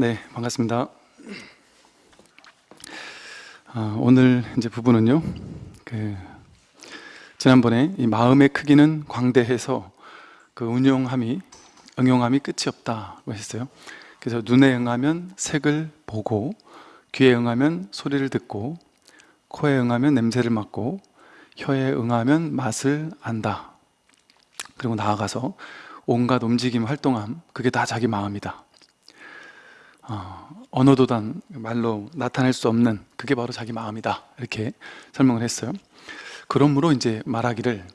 네, 반갑습니다. 아, 오늘 이제 부분은요, 그 지난번에 이 마음의 크기는 광대해서 그 운용함이 응용함이 끝이 없다고 했어요. 그래서 눈에 응하면 색을 보고, 귀에 응하면 소리를 듣고, 코에 응하면 냄새를 맡고, 혀에 응하면 맛을 안다. 그리고 나아가서 온갖 움직임, 활동함, 그게 다 자기 마음이다. 어, 언어도단 말로 나타낼 수 없는 그게 바로 자기 마음이다. 이렇게 설명을 했어요. 그러므로 이제 말하기를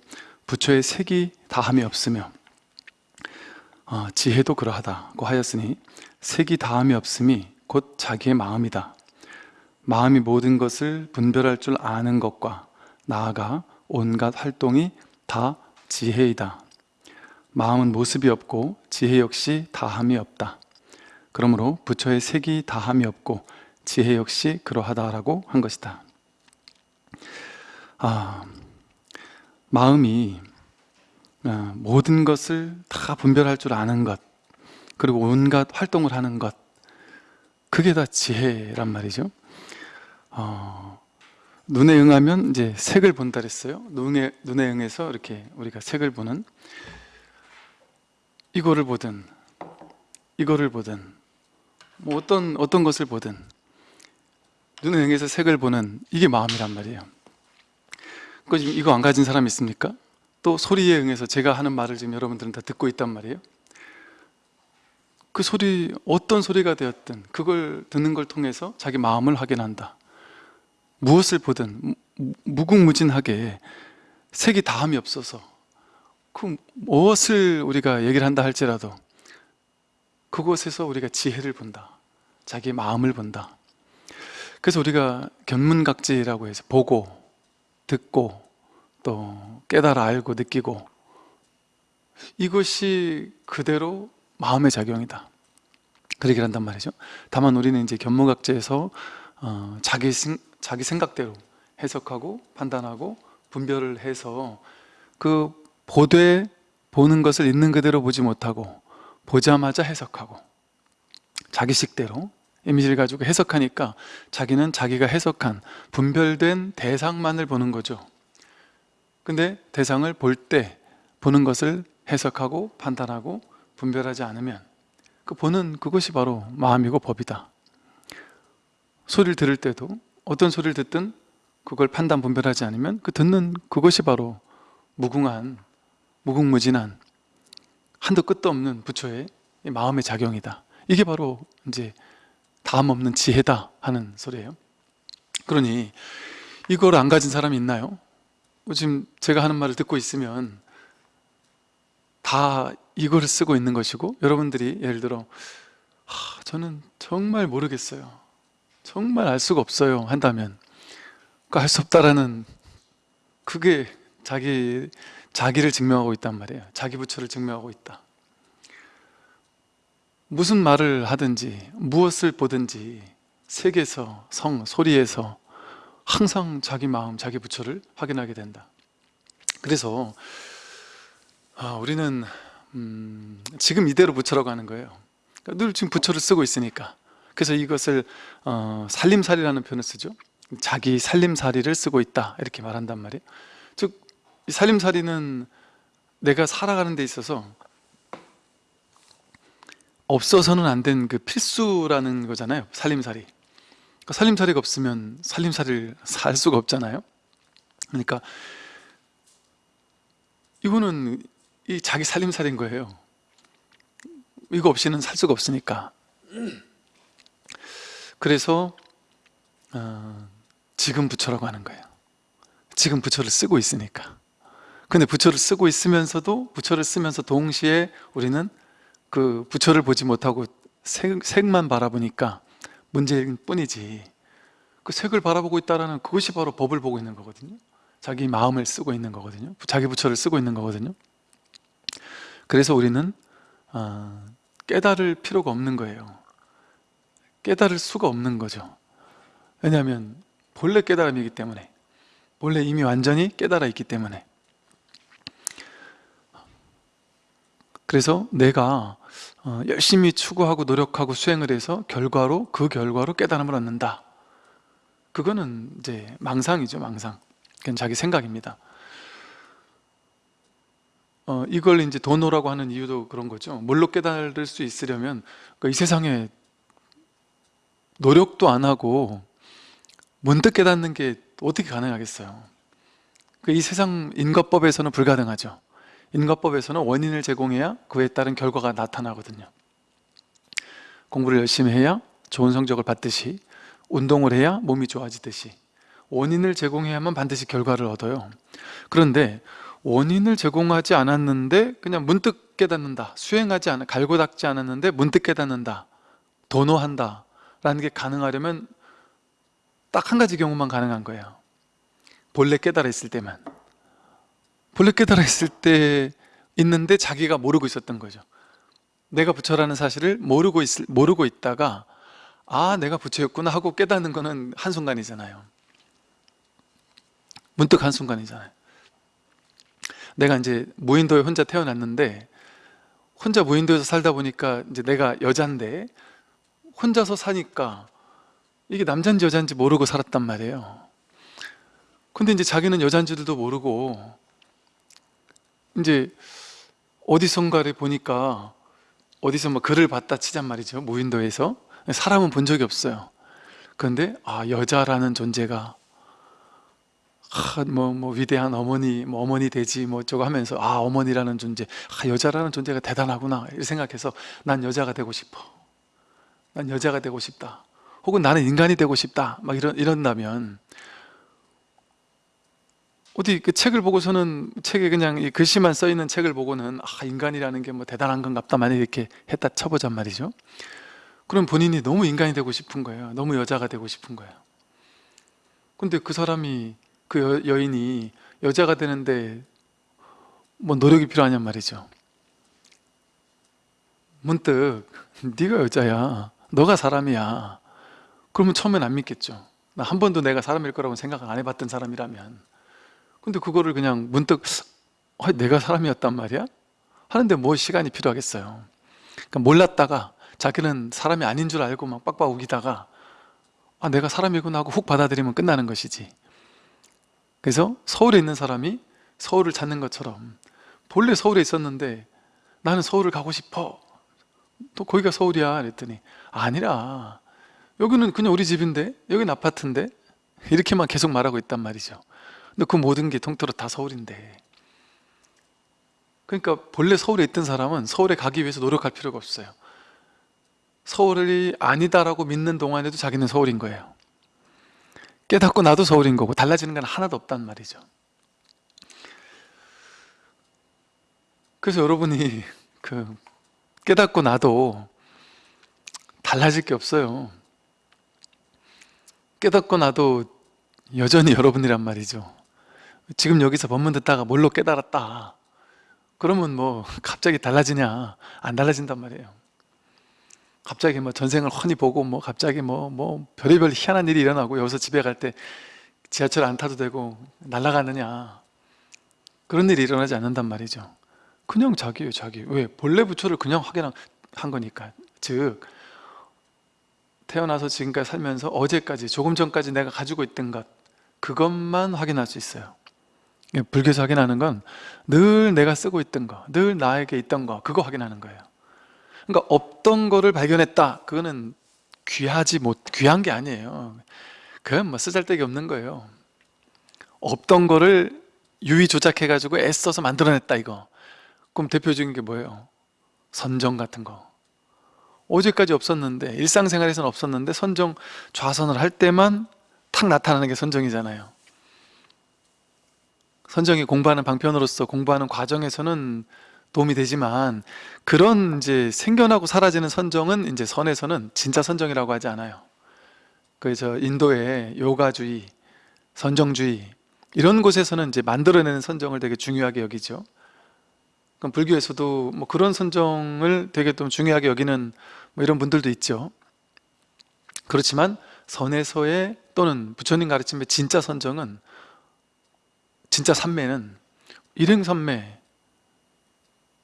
부처의 색이 다함이 없으며 어, 지혜도 그러하다고 하였으니 색이 다함이 없음이 곧 자기의 마음이다. 마음이 모든 것을 분별할 줄 아는 것과 나아가 온갖 활동이 다 지혜이다. 마음은 모습이 없고 지혜 역시 다함이 없다. 그러므로 부처의 색이 다함이 없고 지혜 역시 그러하다라고 한 것이다. 아, 마음이 아, 모든 것을 다 분별할 줄 아는 것, 그리고 온갖 활동을 하는 것, 그게 다 지혜란 말이죠. 어, 눈에 응하면 이제 색을 본다 그랬어요. 눈에, 눈에 응해서 이렇게 우리가 색을 보는 이거를 보든 이거를 보든 뭐 어떤 어떤 것을 보든 눈에 응해서 색을 보는 이게 마음이란 말이에요. 그 지금 이거 안 가진 사람 있습니까? 또 소리에 응해서 제가 하는 말을 지금 여러분들은 다 듣고 있단 말이에요. 그 소리 어떤 소리가 되었든 그걸 듣는 걸 통해서 자기 마음을 확인한다. 무엇을 보든 무궁무진하게 색이 다함이 없어서 그 무엇을 우리가 얘기를 한다 할지라도 그곳에서 우리가 지혜를 본다. 자기 마음을 본다. 그래서 우리가 견문각지라고 해서 보고, 듣고, 또 깨달아 알고 느끼고 이것이 그대로 마음의 작용이다. 그렇게 한단 말이죠. 다만 우리는 이제 견문각지에서 어, 자기, 자기 생각대로 해석하고 판단하고 분별을 해서 그 보되 보는 것을 있는 그대로 보지 못하고 보자마자 해석하고 자기식대로 이미지를 가지고 해석하니까 자기는 자기가 해석한 분별된 대상만을 보는 거죠. 근데 대상을 볼 때 보는 것을 해석하고 판단하고 분별하지 않으면 그 보는 그것이 바로 마음이고 법이다. 소리를 들을 때도 어떤 소리를 듣든 그걸 판단 분별하지 않으면 그 듣는 그것이 바로 무궁한 무궁무진한 한도 끝도 없는 부처의 마음의 작용이다. 이게 바로 이제 다음 없는 지혜다 하는 소리예요. 그러니 이걸 안 가진 사람이 있나요? 뭐 지금 제가 하는 말을 듣고 있으면 다 이거를 쓰고 있는 것이고 여러분들이 예를 들어 하, 저는 정말 모르겠어요. 정말 알 수가 없어요 한다면. 그알수 없다라는 그게 자기 자기를 증명하고 있단 말이에요. 자기 부처를 증명하고 있다. 무슨 말을 하든지 무엇을 보든지 색에서 성, 소리에서 항상 자기 마음, 자기 부처를 확인하게 된다. 그래서 아, 우리는 음, 지금 이대로 부처라고 하는 거예요. 그러니까 늘 지금 부처를 쓰고 있으니까. 그래서 이것을 어, 살림살이라는 표현을 쓰죠. 자기 살림살이를 쓰고 있다. 이렇게 말한단 말이에요. 즉 살림살이는 내가 살아가는 데 있어서 없어서는 안 된 그 필수라는 거잖아요 살림살이. 그러니까 살림살이가 없으면 살림살이를 살 수가 없잖아요. 그러니까 이거는 이 자기 살림살인 거예요. 이거 없이는 살 수가 없으니까. 그래서 어, 지금 부처라고 하는 거예요. 지금 부처를 쓰고 있으니까 근데 부처를 쓰고 있으면서도 부처를 쓰면서 동시에 우리는 그 부처를 보지 못하고 색, 색만 바라보니까 문제일 뿐이지. 그 색을 바라보고 있다는 그것이 바로 법을 보고 있는 거거든요. 자기 마음을 쓰고 있는 거거든요. 자기 부처를 쓰고 있는 거거든요. 그래서 우리는 어, 깨달을 필요가 없는 거예요. 깨달을 수가 없는 거죠. 왜냐하면 본래 깨달음이기 때문에 본래 이미 완전히 깨달아 있기 때문에 그래서 내가 어, 열심히 추구하고 노력하고 수행을 해서 결과로 그 결과로 깨달음을 얻는다. 그거는 이제 망상이죠 망상. 그건 자기 생각입니다. 어, 이걸 이제 도노라고 하는 이유도 그런 거죠. 뭘로 깨달을 수 있으려면 그이 세상에 노력도 안 하고 문득 깨닫는 게 어떻게 가능하겠어요? 그이 세상 인과법에서는 불가능하죠 인과법에서는 원인을 제공해야 그에 따른 결과가 나타나거든요. 공부를 열심히 해야 좋은 성적을 받듯이 운동을 해야 몸이 좋아지듯이 원인을 제공해야만 반드시 결과를 얻어요. 그런데 원인을 제공하지 않았는데 그냥 문득 깨닫는다 수행하지 않아 갈고 닦지 않았는데 문득 깨닫는다 도노한다 라는 게 가능하려면 딱 한 가지 경우만 가능한 거예요. 본래 깨달아 있을 때만 본래 깨달아 있을 때 있는데 자기가 모르고 있었던 거죠. 내가 부처라는 사실을 모르고, 있, 모르고 있다가 아 내가 부처였구나 하고 깨닫는 거는 한순간이잖아요. 문득 한순간이잖아요. 내가 이제 무인도에 혼자 태어났는데 혼자 무인도에서 살다 보니까 이제 내가 여잔데 혼자서 사니까 이게 남잔지 여잔지 모르고 살았단 말이에요. 근데 이제 자기는 여잔지도 모르고 이제 어디선가를 보니까 어디서 뭐 글을 봤다 치잔 말이죠 무인도에서 사람은 본 적이 없어요 그런데 아 여자라는 존재가 아, 뭐, 뭐 위대한 어머니, 뭐 어머니 되지 뭐 저거 하면서 아 어머니라는 존재, 아 여자라는 존재가 대단하구나 이렇게 생각해서 난 여자가 되고 싶어. 난 여자가 되고 싶다. 혹은 나는 인간이 되고 싶다. 막 이런 이런다면 어디 그 책을 보고서는 책에 그냥 이 글씨만 써 있는 책을 보고는 아 인간이라는 게 뭐 대단한 건갑다 만약 이렇게 했다 쳐보잔 말이죠. 그럼 본인이 너무 인간이 되고 싶은 거예요. 너무 여자가 되고 싶은 거예요. 근데 그 사람이 그 여, 여인이 여자가 되는데 뭐 노력이 필요하냔 말이죠 문득 네가 여자야 너가 사람이야 그러면 처음엔 안 믿겠죠 나 한 번도 내가 사람일 거라고 생각 안 해봤던 사람이라면 근데 그거를 그냥 문득 어, 내가 사람이었단 말이야? 하는데 뭐 시간이 필요하겠어요. 그러니까 몰랐다가 자기는 사람이 아닌 줄 알고 막 빡빡 우기다가 아 내가 사람이구나 하고 훅 받아들이면 끝나는 것이지. 그래서 서울에 있는 사람이 서울을 찾는 것처럼 본래 서울에 있었는데 나는 서울을 가고 싶어. 또 거기가 서울이야. 그랬더니 아니라 여기는 그냥 우리 집인데 여기는 아파트인데? 이렇게만 계속 말하고 있단 말이죠 근데 그 모든 게 통틀어 다 서울인데. 그러니까 본래 서울에 있던 사람은 서울에 가기 위해서 노력할 필요가 없어요. 서울이 아니다라고 믿는 동안에도 자기는 서울인 거예요. 깨닫고 나도 서울인 거고 달라지는 건 하나도 없단 말이죠. 그래서 여러분이 그 깨닫고 나도 달라질 게 없어요. 깨닫고 나도 여전히 여러분이란 말이죠 지금 여기서 법문 듣다가 뭘로 깨달았다. 그러면 뭐 갑자기 달라지냐? 안 달라진단 말이에요. 갑자기 뭐 전생을 훤히 보고 뭐 갑자기 뭐, 뭐 별의별 희한한 일이 일어나고 여기서 집에 갈 때 지하철 안 타도 되고 날아가느냐. 그런 일이 일어나지 않는단 말이죠. 그냥 자기예요 자기. 왜? 본래 부처를 그냥 확인한 거니까. 즉 태어나서 지금까지 살면서 어제까지 조금 전까지 내가 가지고 있던 것 그것만 확인할 수 있어요 불교에서 확인하는 건 늘 내가 쓰고 있던 거, 늘 나에게 있던 거 그거 확인하는 거예요. 그러니까 없던 거를 발견했다. 그거는 귀하지 못 귀한 게 아니에요. 그건 뭐 쓰잘데기 없는 거예요. 없던 거를 유의 조작해 가지고 애써서 만들어냈다 이거. 그럼 대표적인 게 뭐예요? 선정 같은 거. 어제까지 없었는데 일상생활에서는 없었는데 선정 좌선을 할 때만 탁 나타나는 게 선정이잖아요 선정이 공부하는 방편으로서 공부하는 과정에서는 도움이 되지만 그런 이제 생겨나고 사라지는 선정은 이제 선에서는 진짜 선정이라고 하지 않아요. 그래서 인도의 요가주의, 선정주의 이런 곳에서는 이제 만들어내는 선정을 되게 중요하게 여기죠. 그럼 불교에서도 뭐 그런 선정을 되게 좀 중요하게 여기는 뭐 이런 분들도 있죠. 그렇지만 선에서의 또는 부처님 가르침의 진짜 선정은 진짜 삼매는 일행삼매.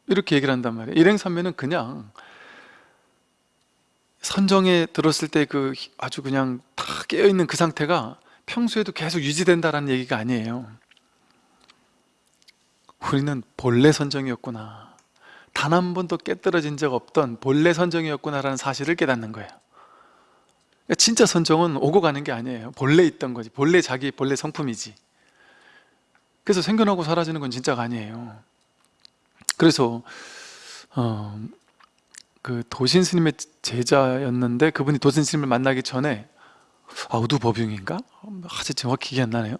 이렇게 얘기를 한단 말이에요. 일행삼매는 그냥 선정에 들었을 때 그 아주 그냥 다 깨어있는 그 상태가 평소에도 계속 유지된다는 얘기가 아니에요. 우리는 본래 선정이었구나. 단 한 번도 깨떨어진 적 없던 본래 선정이었구나라는 사실을 깨닫는 거예요. 진짜 선정은 오고 가는 게 아니에요. 본래 있던 거지. 본래 자기 본래 성품이지 그래서 생겨나고 사라지는 건 진짜가 아니에요. 그래서 어, 그 도신 스님의 제자였는데 그분이 도신 스님을 만나기 전에 아 우두법용인가? 아주 정확히 기억 안 나네요.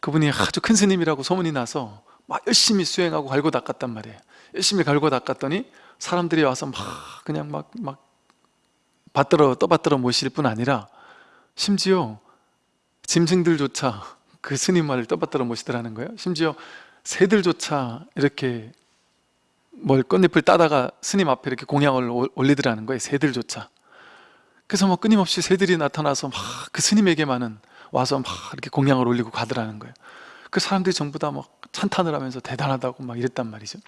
그분이 아주 큰 스님이라고 소문이 나서 막 열심히 수행하고 갈고 닦았단 말이에요. 열심히 갈고 닦았더니 사람들이 와서 막 그냥 막, 막 받들어 떠받들어 모실 뿐 아니라 심지어 짐승들조차 그 스님 말을 떠받들어 모시더라는 거예요. 심지어 새들조차 이렇게 뭘 꽃잎을 따다가 스님 앞에 이렇게 공양을 올- 올리더라는 거예요 새들조차. 그래서 뭐 끊임없이 새들이 나타나서 막 그 스님에게만은 와서 막 이렇게 공양을 올리고 가더라는 거예요. 그 사람들이 전부 다 막 찬탄을 하면서 대단하다고 막 이랬단 말이죠.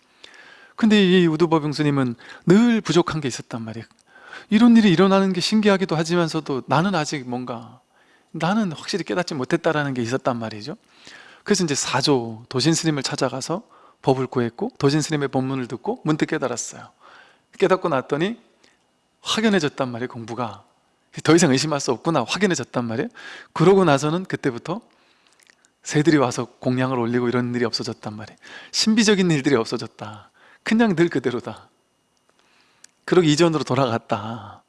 근데 이 우두법용 스님은 늘 부족한 게 있었단 말이에요. 이런 일이 일어나는 게 신기하기도 하지만서도 나는 아직 뭔가 나는 확실히 깨닫지 못했다라는 게 있었단 말이죠. 그래서 이제 사조 도신 스님을 찾아가서 법을 구했고 도신 스님의 법문을 듣고 문득 깨달았어요. 깨닫고 났더니 확연해졌단 말이에요 공부가. 더 이상 의심할 수 없구나 확연해졌단 말이에요. 그러고 나서는 그때부터 새들이 와서 공양을 올리고 이런 일이 없어졌단 말이에요. 신비적인 일들이 없어졌다. 그냥 늘 그대로다. 그러기 이전으로 돌아갔다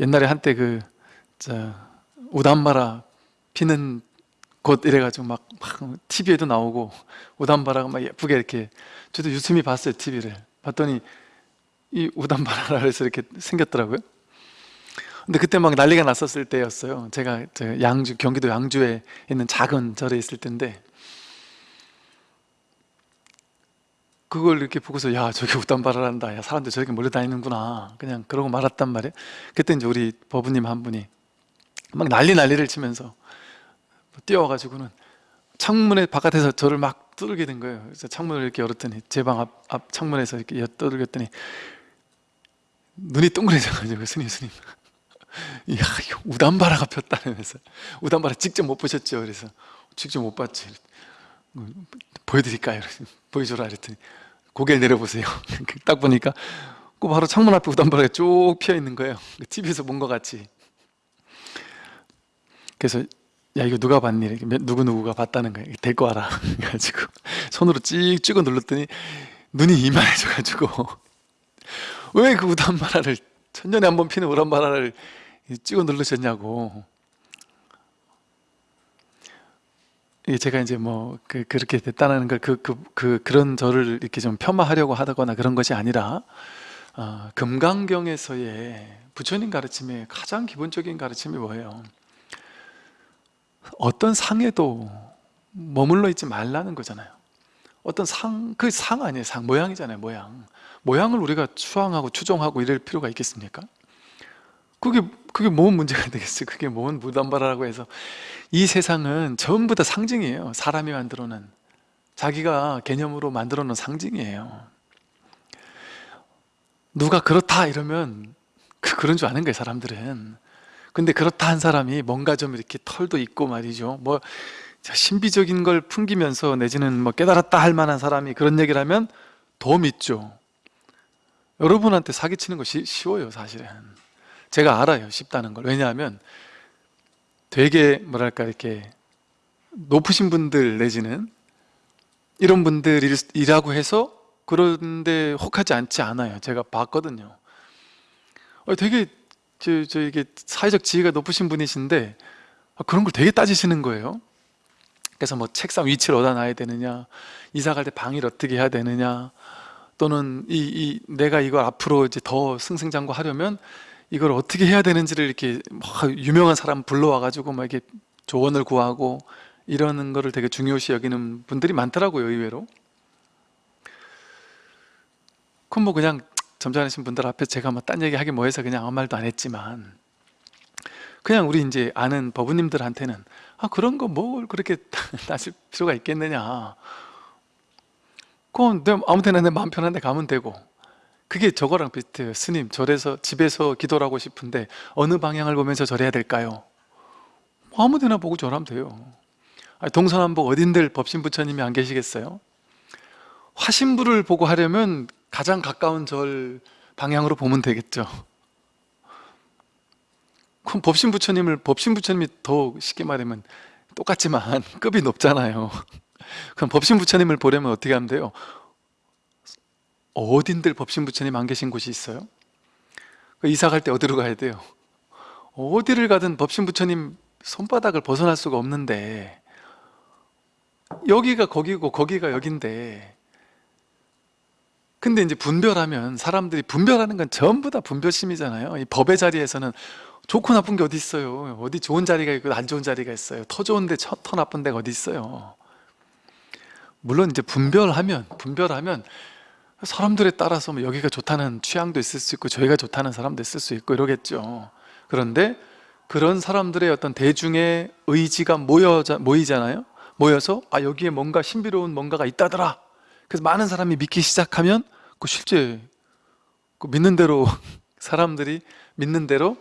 옛날에 한때 그 저, 우담바라 피는 곳 이래가지고 막, 막 TV에도 나오고 우담바라가 막 예쁘게 이렇게 저도 유심히 봤어요 TV를. 봤더니 이 우담바라라 해서 이렇게 생겼더라고요. 근데 그때 막 난리가 났었을 때였어요. 제가 저 양주 경기도 양주에 있는 작은 절에 있을 때인데 그걸 이렇게 보고서 야 저게 우담바라란다. 야 사람들 저렇게 몰려다니는구나. 그냥 그러고 말았단 말이에요. 그때 이제 우리 법부님 한 분이 막 난리 난리를 치면서 뛰어와가지고는 창문에 바깥에서 저를 막 두들게 된 거예요. 그래서 창문을 이렇게 열었더니 제 방 앞 앞 창문에서 이렇게 여- 두들겼더니 눈이 동그래져가지고 스님 스님. 이야 이거 우담바라가 폈다면서. 우담바라 직접 못 보셨죠? 그래서 직접 못 봤지. 뭐, 보여드릴까요? 보여줘라 그랬더니 고개를 내려보세요 딱 보니까 그 바로 창문 앞에 우담바라가 쭉 피어 있는 거예요 TV에서 본 것 같이 그래서 야 이거 누가 봤니? 이렇게 누구 누구가 봤다는 거예요. 데리고 와라. 그래가지고 손으로 찍 찍어 눌렀더니 눈이 이만해져가지고 왜 그 우담바라를 천년에 한 번 피는 우담바라를 찍어 누르셨냐고. 이게 제가 이제 뭐 그, 그렇게 됐다는 걸 그 그 그 그런 저를 이렇게 좀 폄하하려고 하거나 그런 것이 아니라 어, 금강경에서의 부처님 가르침의 가장 기본적인 가르침이 뭐예요? 어떤 상에도 머물러 있지 말라는 거잖아요 어떤 상, 그 상 아니에요 상, 모양이잖아요 모양 모양을 우리가 추앙하고 추종하고 이럴 필요가 있겠습니까? 그게 그게 뭔 문제가 되겠어요 그게 뭔 무담바라고 해서. 이 세상은 전부 다 상징이에요 사람이 만들어 놓은 자기가 개념으로 만들어 놓은 상징이에요. 누가 그렇다 이러면 그, 그런 줄 아는 거예요 사람들은. 근데 그렇다 한 사람이 뭔가 좀 이렇게 털도 있고 말이죠. 뭐 신비적인 걸 풍기면서 내지는 뭐 깨달았다 할 만한 사람이 그런 얘기를 하면 더 믿죠. 여러분한테 사기치는 것이 쉬워요 사실은 제가 알아요 쉽다는 걸. 왜냐하면 되게 뭐랄까 이렇게 높으신 분들 내지는 이런 분들이라고 해서 그런데 혹하지 않지 않아요. 제가 봤거든요. 어, 되게 저, 저 이게 사회적 지위가 높으신 분이신데 아, 그런 걸 되게 따지시는 거예요. 그래서 뭐 책상 위치를 어디다 놔야 되느냐 이사 갈 때 방을 어떻게 해야 되느냐 또는 이, 이 내가 이걸 앞으로 이제 더 승승장구하려면 이걸 어떻게 해야 되는지를 이렇게 막 유명한 사람 불러와 가지고 막 이렇게 조언을 구하고 이러는 거를 되게 중요시 여기는 분들이 많더라고요 의외로. 그럼 뭐 그냥 점잖으신 분들 앞에 제가 뭐 딴 얘기 하기 뭐해서 그냥 아무 말도 안 했지만 그냥 우리 이제 아는 법우님들한테는 아 그런 거 뭘 그렇게 따질 필요가 있겠느냐. 그건 내 아무 데나 내 마음 편한 데 가면 되고 그게 저거랑 비슷해요 스님 절에서 집에서 기도를 하고 싶은데 어느 방향을 보면서 절해야 될까요? 뭐 아무 데나 보고 절하면 돼요 동서남북 어딘들 법신 부처님이 안 계시겠어요? 화신부를 보고 하려면 가장 가까운 절 방향으로 보면 되겠죠 그럼 법신 부처님을 법신 부처님이 더 쉽게 말하면 똑같지만 급이 높잖아요 그럼 법신 부처님을 보려면 어떻게 하면 돼요? 어딘들 법신 부처님 안 계신 곳이 있어요? 그 이사 갈 때 어디로 가야 돼요? 어디를 가든 법신 부처님 손바닥을 벗어날 수가 없는데 여기가 거기고 거기가 여긴데 근데 이제 분별하면 사람들이 분별하는 건 전부 다 분별심이잖아요 이 법의 자리에서는 좋고 나쁜 게 어디 있어요 어디 좋은 자리가 있고 안 좋은 자리가 있어요 터 좋은데 터, 터 나쁜 데가 어디 있어요 물론 이제 분별하면 분별하면 사람들에 따라서 뭐 여기가 좋다는 취향도 있을 수 있고 저희가 좋다는 사람도 있을 수 있고 이러겠죠. 그런데 그런 사람들의 어떤 대중의 의지가 모여, 모이잖아요. 모여서 아 여기에 뭔가 신비로운 뭔가가 있다더라. 그래서 많은 사람이 믿기 시작하면 그 실제 그 믿는 대로 사람들이 믿는 대로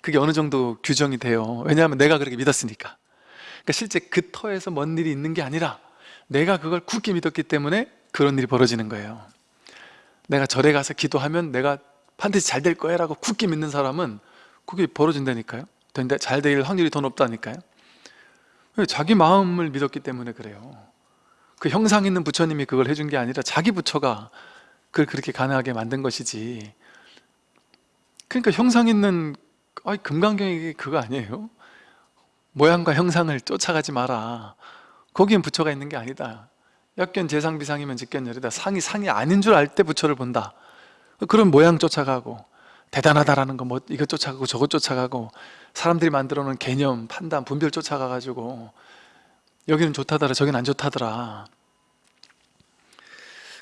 그게 어느 정도 규정이 돼요. 왜냐하면 내가 그렇게 믿었으니까. 그러니까 실제 그 터에서 뭔 일이 있는 게 아니라 내가 그걸 굳게 믿었기 때문에 그런 일이 벌어지는 거예요 내가 절에 가서 기도하면 내가 반드시 잘 될 거야 라고 굳게 믿는 사람은 그게 벌어진다니까요. 근데 잘 될 확률이 더 높다니까요. 자기 마음을 믿었기 때문에 그래요. 그 형상 있는 부처님이 그걸 해준 게 아니라 자기 부처가 그걸 그렇게 가능하게 만든 것이지. 그러니까 형상 있는 아이 금강경이 그거 아니에요? 모양과 형상을 쫓아가지 마라. 거기엔 부처가 있는 게 아니다 역견 재상 비상이면 직견 열이다 상이 상이 아닌 줄 알 때 부처를 본다. 그런 모양 쫓아가고 대단하다라는 거 뭐 이것 쫓아가고 저것 쫓아가고 사람들이 만들어 놓은 개념, 판단, 분별 쫓아가가지고 여기는 좋다더라 저기는 안 좋다더라.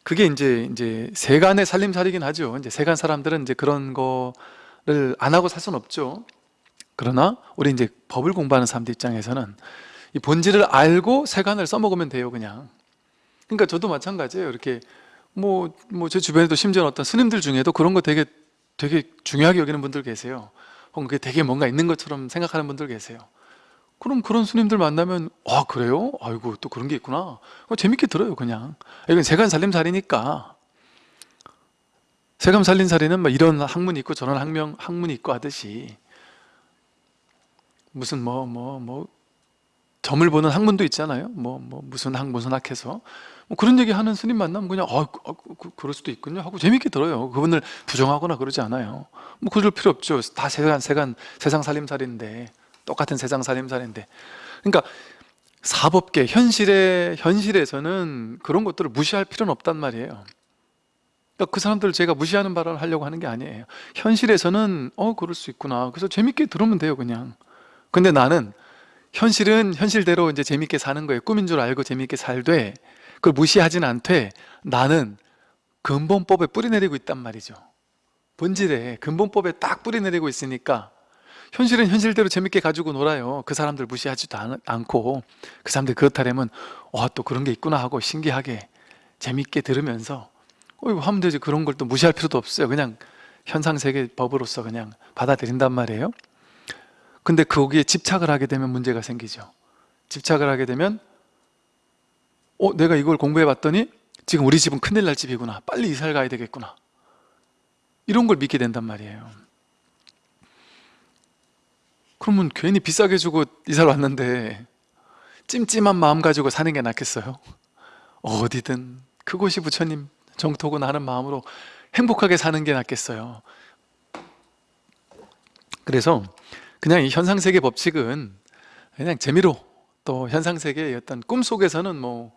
그게 이제 이제 세간의 살림살이긴 하죠. 이제 세간 사람들은 이제 그런 거를 안 하고 살 수는 없죠. 그러나 우리 이제 법을 공부하는 사람들 입장에서는 이 본질을 알고 세간을 써먹으면 돼요 그냥 그러니까 저도 마찬가지예요. 이렇게 뭐 뭐 제 주변에도 심지어 어떤 스님들 중에도 그런 거 되게 되게 중요하게 여기는 분들 계세요. 혹은 그게 되게 뭔가 있는 것처럼 생각하는 분들 계세요. 그럼 그런 스님들 만나면 아 그래요? 아이고 또 그런 게 있구나. 어, 재밌게 들어요 그냥. 이건 세간 살림살이니까. 세감 살림살이는 뭐 이런 학문이 있고 저런 학명, 학문이 있고 하듯이 무슨 뭐 뭐뭐 점을 보는 학문도 있잖아요. 뭐, 뭐 무슨 학 무슨 학해서 뭐 그런 얘기 하는 스님 만나면 그냥 아, 그, 그, 그럴 수도 있군요 하고 재밌게 들어요. 그분을 부정하거나 그러지 않아요. 뭐 그럴 필요 없죠. 다 세간 세간 세상 살림살인데 똑같은 세상 살림살인데. 그러니까 사법계 현실의 현실에서는 그런 것들을 무시할 필요는 없단 말이에요. 그러니까 그 사람들을 제가 무시하는 발언을 하려고 하는 게 아니에요. 현실에서는 어 그럴 수 있구나. 그래서 재밌게 들으면 돼요 그냥. 근데 나는 현실은 현실대로 이제 재밌게 사는 거예요. 꿈인 줄 알고 재밌게 살되 그걸 무시하진 않되 나는 근본법에 뿌리내리고 있단 말이죠. 본질에 근본법에 딱 뿌리내리고 있으니까 현실은 현실대로 재밌게 가지고 놀아요. 그 사람들 무시하지도 않, 않고 그 사람들 그렇다면 와또 그런 게 있구나 하고 신기하게 재밌게 들으면서 어 이거 하면 되지. 그런 걸 또 무시할 필요도 없어요. 그냥 현상세계 법으로서 그냥 받아들인단 말이에요. 근데 거기에 집착을 하게 되면 문제가 생기죠. 집착을 하게 되면 어 내가 이걸 공부해 봤더니 지금 우리 집은 큰일 날 집이구나. 빨리 이사를 가야 되겠구나. 이런 걸 믿게 된단 말이에요. 그러면 괜히 비싸게 주고 이사를 왔는데 찜찜한 마음 가지고 사는 게 낫겠어요? 어디든 그곳이 부처님 정토구나 하는 마음으로 행복하게 사는 게 낫겠어요. 그래서 그냥 이 현상세계 법칙은 그냥 재미로 또 현상세계의 어떤 꿈속에서는 뭐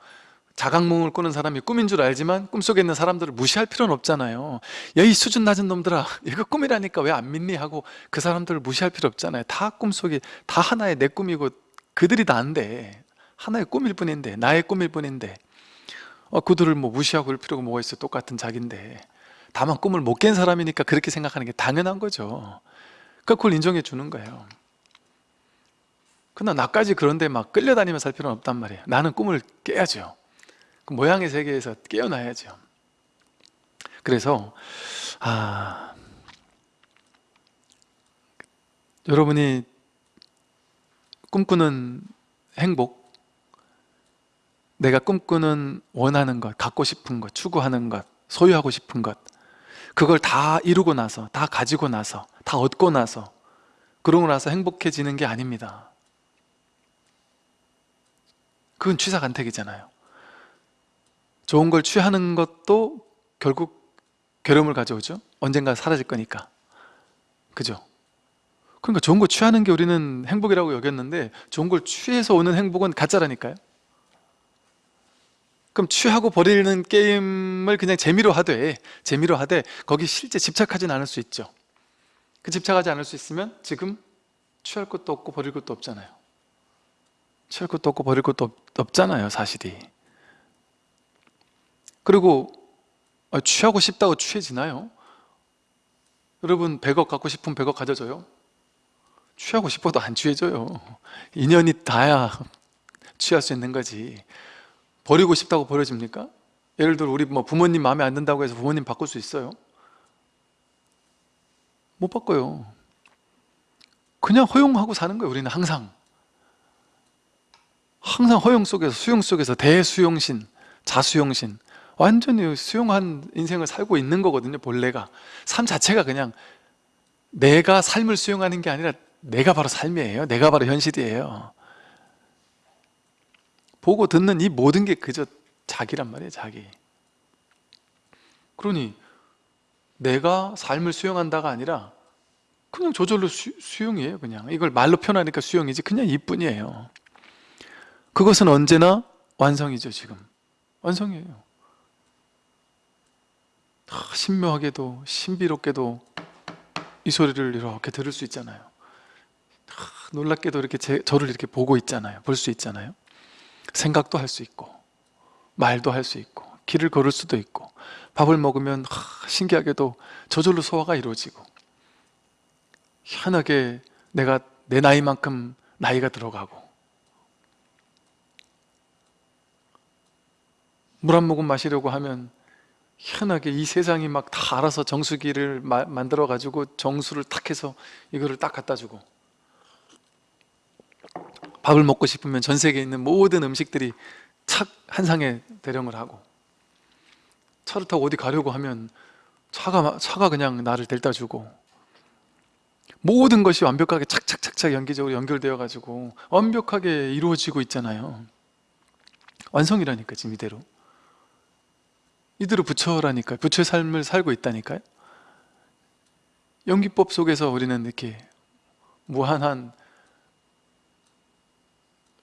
자각몽을 꾸는 사람이 꿈인 줄 알지만 꿈속에 있는 사람들을 무시할 필요는 없잖아요. 야 이 수준 낮은 놈들아 이거 꿈이라니까 왜 안 믿니? 하고 그 사람들을 무시할 필요 없잖아요. 다 꿈속에 다 하나의 내 꿈이고 그들이 나인데 하나의 꿈일 뿐인데 나의 꿈일 뿐인데. 어, 그들을 뭐 무시하고 그럴 필요가 뭐가 있어 똑같은 자기인데. 다만 꿈을 못 깬 사람이니까 그렇게 생각하는 게 당연한 거죠. 그걸 인정해 주는 거예요 그러나 나까지 그런데 막 끌려다니며 살 필요는 없단 말이에요. 나는 꿈을 깨야죠. 그 모양의 세계에서 깨어나야죠. 그래서 아 여러분이 꿈꾸는 행복 내가 꿈꾸는 원하는 것 갖고 싶은 것 추구하는 것 소유하고 싶은 것 그걸 다 이루고 나서 다 가지고 나서 다 얻고 나서 그러고 나서 행복해지는 게 아닙니다 그건 취사간택이잖아요. 좋은 걸 취하는 것도 결국 괴로움을 가져오죠. 언젠가 사라질 거니까. 그죠? 그러니까 좋은 거 취하는 게 우리는 행복이라고 여겼는데 좋은 걸 취해서 오는 행복은 가짜라니까요. 그럼 취하고 버리는 게임을 그냥 재미로 하되 재미로 하되 거기 실제 집착하진 않을 수 있죠. 그 집착하지 않을 수 있으면 지금 취할 것도 없고 버릴 것도 없잖아요. 취할 것도 없고 버릴 것도 없, 없잖아요 사실이 그리고 아, 취하고 싶다고 취해지나요? 여러분 100억 갖고 싶으면 100억 가져줘요? 취하고 싶어도 안 취해져요 인연이 닿아야 취할 수 있는 거지 버리고 싶다고 버려집니까? 예를 들어 우리 뭐 부모님 마음에 안 든다고 해서 부모님 바꿀 수 있어요? 못 바꿔요 그냥 허용하고 사는 거예요 우리는 항상 항상 허용 속에서 수용 속에서 대수용신 자수용신. 완전히 수용한 인생을 살고 있는 거거든요 본래가. 삶 자체가 그냥 내가 삶을 수용하는 게 아니라 내가 바로 삶이에요. 내가 바로 현실이에요. 보고 듣는 이 모든 게 그저 자기란 말이에요 자기. 그러니 내가 삶을 수용한다가 아니라 그냥 저절로 수, 수용이에요 그냥. 이걸 말로 표현하니까 수용이지 그냥 이뿐이에요 그것은 언제나 완성이죠 지금. 완성이에요. 아, 신묘하게도 신비롭게도 이 소리를 이렇게 들을 수 있잖아요. 아, 놀랍게도 이렇게 제, 저를 이렇게 보고 있잖아요. 볼 수 있잖아요. 생각도 할 수 있고 말도 할 수 있고 길을 걸을 수도 있고 밥을 먹으면 하, 신기하게도 저절로 소화가 이루어지고 희한하게 내가 내 나이만큼 나이가 들어가고 물 한 모금 마시려고 하면 희한하게 이 세상이 막 다 알아서 정수기를 마, 만들어 가지고 정수를 탁 해서 이거를 딱 갖다 주고 밥을 먹고 싶으면 전 세계에 있는 모든 음식들이 착 한 상에 대령을 하고 차를 타고 어디 가려고 하면 차가, 차가 그냥 나를 델다 주고 모든 것이 완벽하게 착착착착 연기적으로 연결되어 가지고 완벽하게 이루어지고 있잖아요. 완성이라니까 지금 이대로 이대로 부처라니까 부처의 삶을 살고 있다니까요. 연기법 속에서 우리는 이렇게 무한한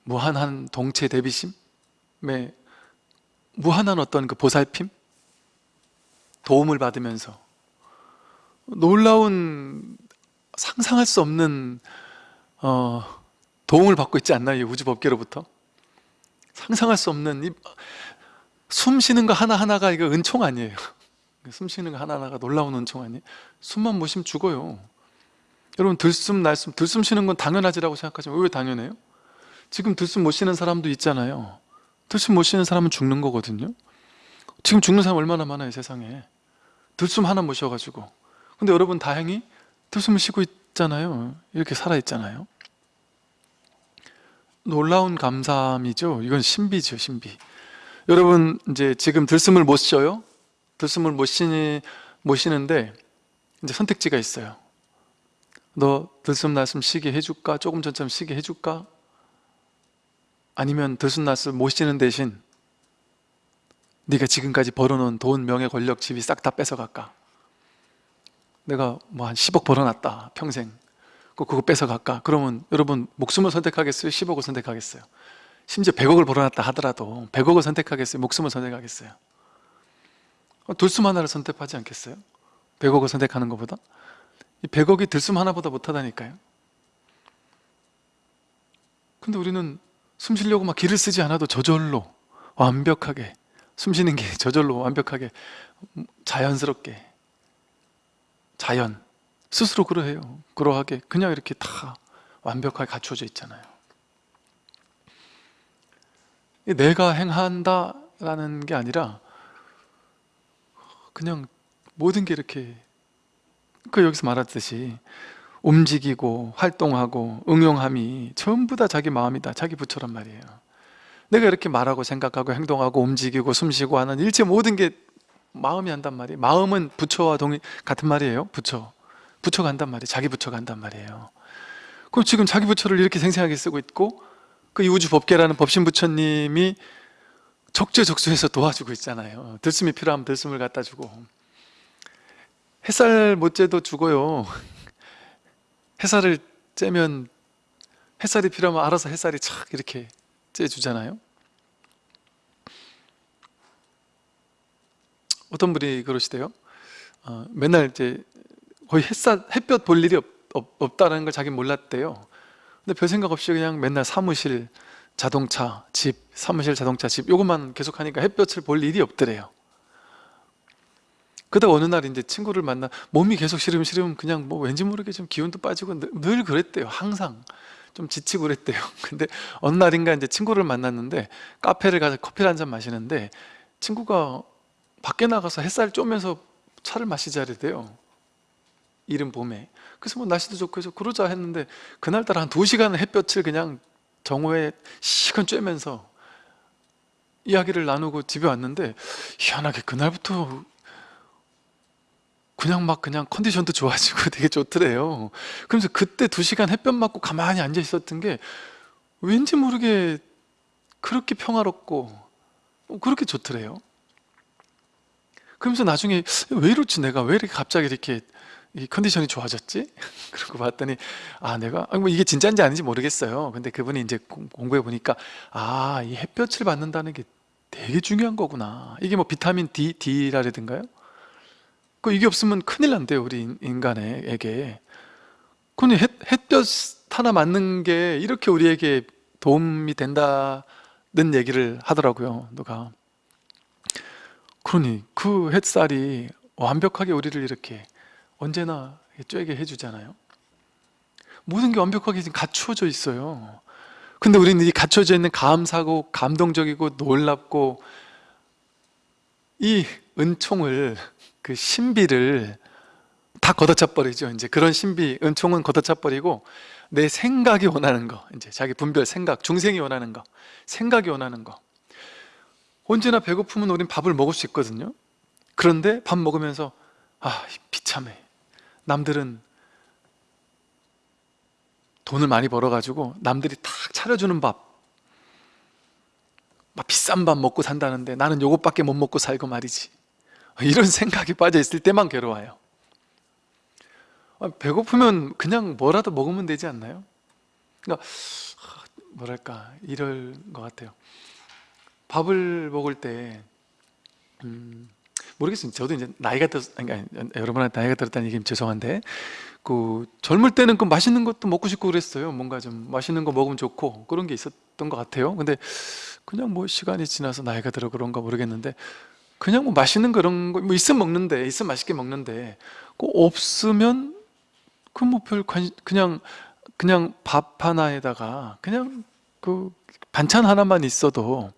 무한한 동체 대비심에 무한한 어떤 그 보살핌? 도움을 받으면서 놀라운 상상할 수 없는 어, 도움을 받고 있지 않나요? 이 우주 법계로부터? 상상할 수 없는 이, 숨 쉬는 거 하나하나가 이거 은총 아니에요. 숨 쉬는 거 하나하나가 놀라운 은총 아니에요? 숨만 못 쉬면 죽어요. 여러분 들숨 날숨 들숨 쉬는 건 당연하지라고 생각하지만 왜 당연해요? 지금 들숨 못 쉬는 사람도 있잖아요. 들숨 못 쉬는 사람은 죽는 거거든요. 지금 죽는 사람 얼마나 많아요 세상에. 들숨 하나 못 쉬어가지고. 근데 여러분 다행히 들숨을 쉬고 있잖아요. 이렇게 살아있잖아요. 놀라운 감사함이죠. 이건 신비죠 신비 여러분 이제 지금 들숨을 못 쉬어요 들숨을 못, 쉬니, 못 쉬는데 이제 선택지가 있어요 너 들숨 날숨 쉬게 해줄까? 조금 전처럼 쉬게 해줄까? 아니면 들숨 날숨 못 쉬는 대신 네가 지금까지 벌어놓은 돈, 명예, 권력, 집이 싹 다 뺏어갈까? 내가 뭐 한 10억 벌어놨다 평생 그거 뺏어갈까? 그러면 여러분 목숨을 선택하겠어요? 10억을 선택하겠어요? 심지어 100억을 벌어놨다 하더라도 100억을 선택하겠어요? 목숨을 선택하겠어요? 들숨 하나를 선택하지 않겠어요? 100억을 선택하는 것보다? 이 100억이 들숨 하나보다 못하다니까요 근데 우리는 숨 쉬려고 막 기를 쓰지 않아도 저절로 완벽하게 숨 쉬는 게 저절로 완벽하게 자연스럽게 자연 스스로 그러해요 그러하게 그냥 이렇게 다 완벽하게 갖춰져 있잖아요 내가 행한다 라는 게 아니라 그냥 모든 게 이렇게 그 여기서 말했듯이 움직이고 활동하고 응용함이 전부 다 자기 마음이다 자기 부처란 말이에요. 내가 이렇게 말하고 생각하고 행동하고 움직이고 숨쉬고 하는 일체 모든 게 마음이 한단 말이에요. 마음은 부처와 동의 같은 말이에요 부처. 부처가 한단 말이에요 자기 부처가 한단 말이에요. 그럼 지금 자기 부처를 이렇게 생생하게 쓰고 있고 그 이우주 법계라는 법신 부처님이 적재적소에서 도와주고 있잖아요. 들숨이 필요하면 들숨을 갖다 주고. 햇살 못 쬐도 죽어요. 햇살을 쬐면 햇살이 필요하면 알아서 햇살이 착 이렇게 쬐주잖아요. 어떤 분이 그러시대요? 어, 맨날 이제 거의 햇살, 햇볕 볼 일이 없, 없, 없다는 걸 자기는 몰랐대요 근데 별 생각 없이 그냥 맨날 사무실, 자동차, 집, 사무실, 자동차, 집 요것만 계속 하니까 햇볕을 볼 일이 없더래요. 그러다 어느 날 이제 친구를 만나 몸이 계속 시름 시름 그냥 뭐 왠지 모르게 좀 기운도 빠지고 늘, 늘 그랬대요. 항상. 좀 지치고 그랬대요. 근데 어느 날인가 이제 친구를 만났는데 카페를 가서 커피를 한 잔 마시는데 친구가 밖에 나가서 햇살 쬐면서 차를 마시자래대요. 이른 봄에 그래서 뭐 날씨도 좋고 해서 그러자 했는데 그날따라 한 두 시간 햇볕을 그냥 정오에 시간 쬐면서 이야기를 나누고 집에 왔는데 희한하게 그날부터 그냥 막 그냥 컨디션도 좋아지고 되게 좋더래요. 그러면서 그때 두 시간 햇볕 맞고 가만히 앉아 있었던 게 왠지 모르게 그렇게 평화롭고 그렇게 좋더래요. 그러면서 나중에 왜 이렇지 내가 왜 이렇게 갑자기 이렇게 이 컨디션이 좋아졌지? 그러고 봤더니 아 내가 아니 뭐 이게 진짜인지 아닌지 모르겠어요 근데 그분이 이제 공- 공부해 보니까 아 이 햇볕을 받는다는 게 되게 중요한 거구나 이게 뭐 비타민 D, D라든가요? 그 이게 없으면 큰일 난대요 우리 인- 인간에게 그니 햇, 햇볕 하나 맞는 게 이렇게 우리에게 도움이 된다는 얘기를 하더라고요 누가 그러니 그 햇살이 완벽하게 우리를 이렇게 언제나 쬐게 해주잖아요. 모든 게 완벽하게 지금 갖추어져 있어요. 근데 우리는 이 갖춰져 있는 감사고 감동적이고 놀랍고 이 은총을 그 신비를 다 걷어차 버리죠. 이제 그런 신비 은총은 걷어차 버리고 내 생각이 원하는 거 이제 자기 분별 생각 중생이 원하는 거 생각이 원하는 거. 언제나 배고프면 우린 밥을 먹을 수 있거든요. 그런데 밥 먹으면서 아 비참해 남들은 돈을 많이 벌어가지고 남들이 탁 차려주는 밥. 막 비싼 밥 먹고 산다는데 나는 요것밖에 못 먹고 살고 말이지. 이런 생각이 빠져 있을 때만 괴로워요. 아, 배고프면 그냥 뭐라도 먹으면 되지 않나요? 그러니까 하, 뭐랄까 이럴 것 같아요. 밥을 먹을 때 음, 모르겠어요 저도 이제 나이가 들 그러니까 여러분한테 나이가 들었다는 얘기면 죄송한데 그 젊을 때는 그 맛있는 것도 먹고 싶고 그랬어요. 뭔가 좀 맛있는 거 먹으면 좋고 그런 게 있었던 것 같아요. 근데 그냥 뭐 시간이 지나서 나이가 들어 그런가 모르겠는데 그냥 뭐 맛있는 그런 거 뭐 있으면 먹는데 있으면 맛있게 먹는데 그 없으면 그뭐별 관심 그냥 그냥 밥 하나에다가 그냥 그 반찬 하나만 있어도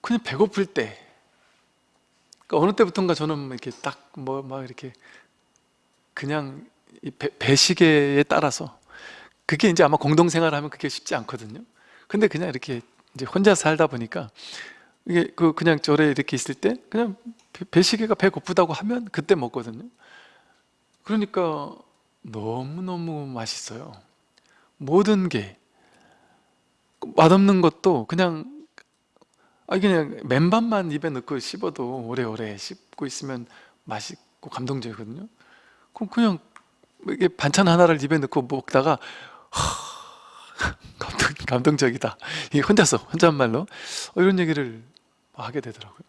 그냥 배고플 때 그러니까 어느 때부턴가 저는 이렇게 딱 뭐 막 이렇게 그냥 이 배, 배시계에 따라서 그게 이제 아마 공동생활하면 그게 쉽지 않거든요. 근데 그냥 이렇게 이제 혼자 살다 보니까 이게 그 그냥 절에 이렇게 있을 때 그냥 배- 배시계가 배고프다고 하면 그때 먹거든요. 그러니까 너무너무 맛있어요. 모든 게. 맛없는 것도 그냥 아 그냥 맨밥만 입에 넣고 씹어도 오래오래 씹고 있으면 맛있고 감동적이거든요. 그럼 그냥 이게 반찬 하나를 입에 넣고 먹다가 하, 감동, 감동적이다. 이 혼자서 혼잣말로? 어, 이런 얘기를 하게 되더라고요.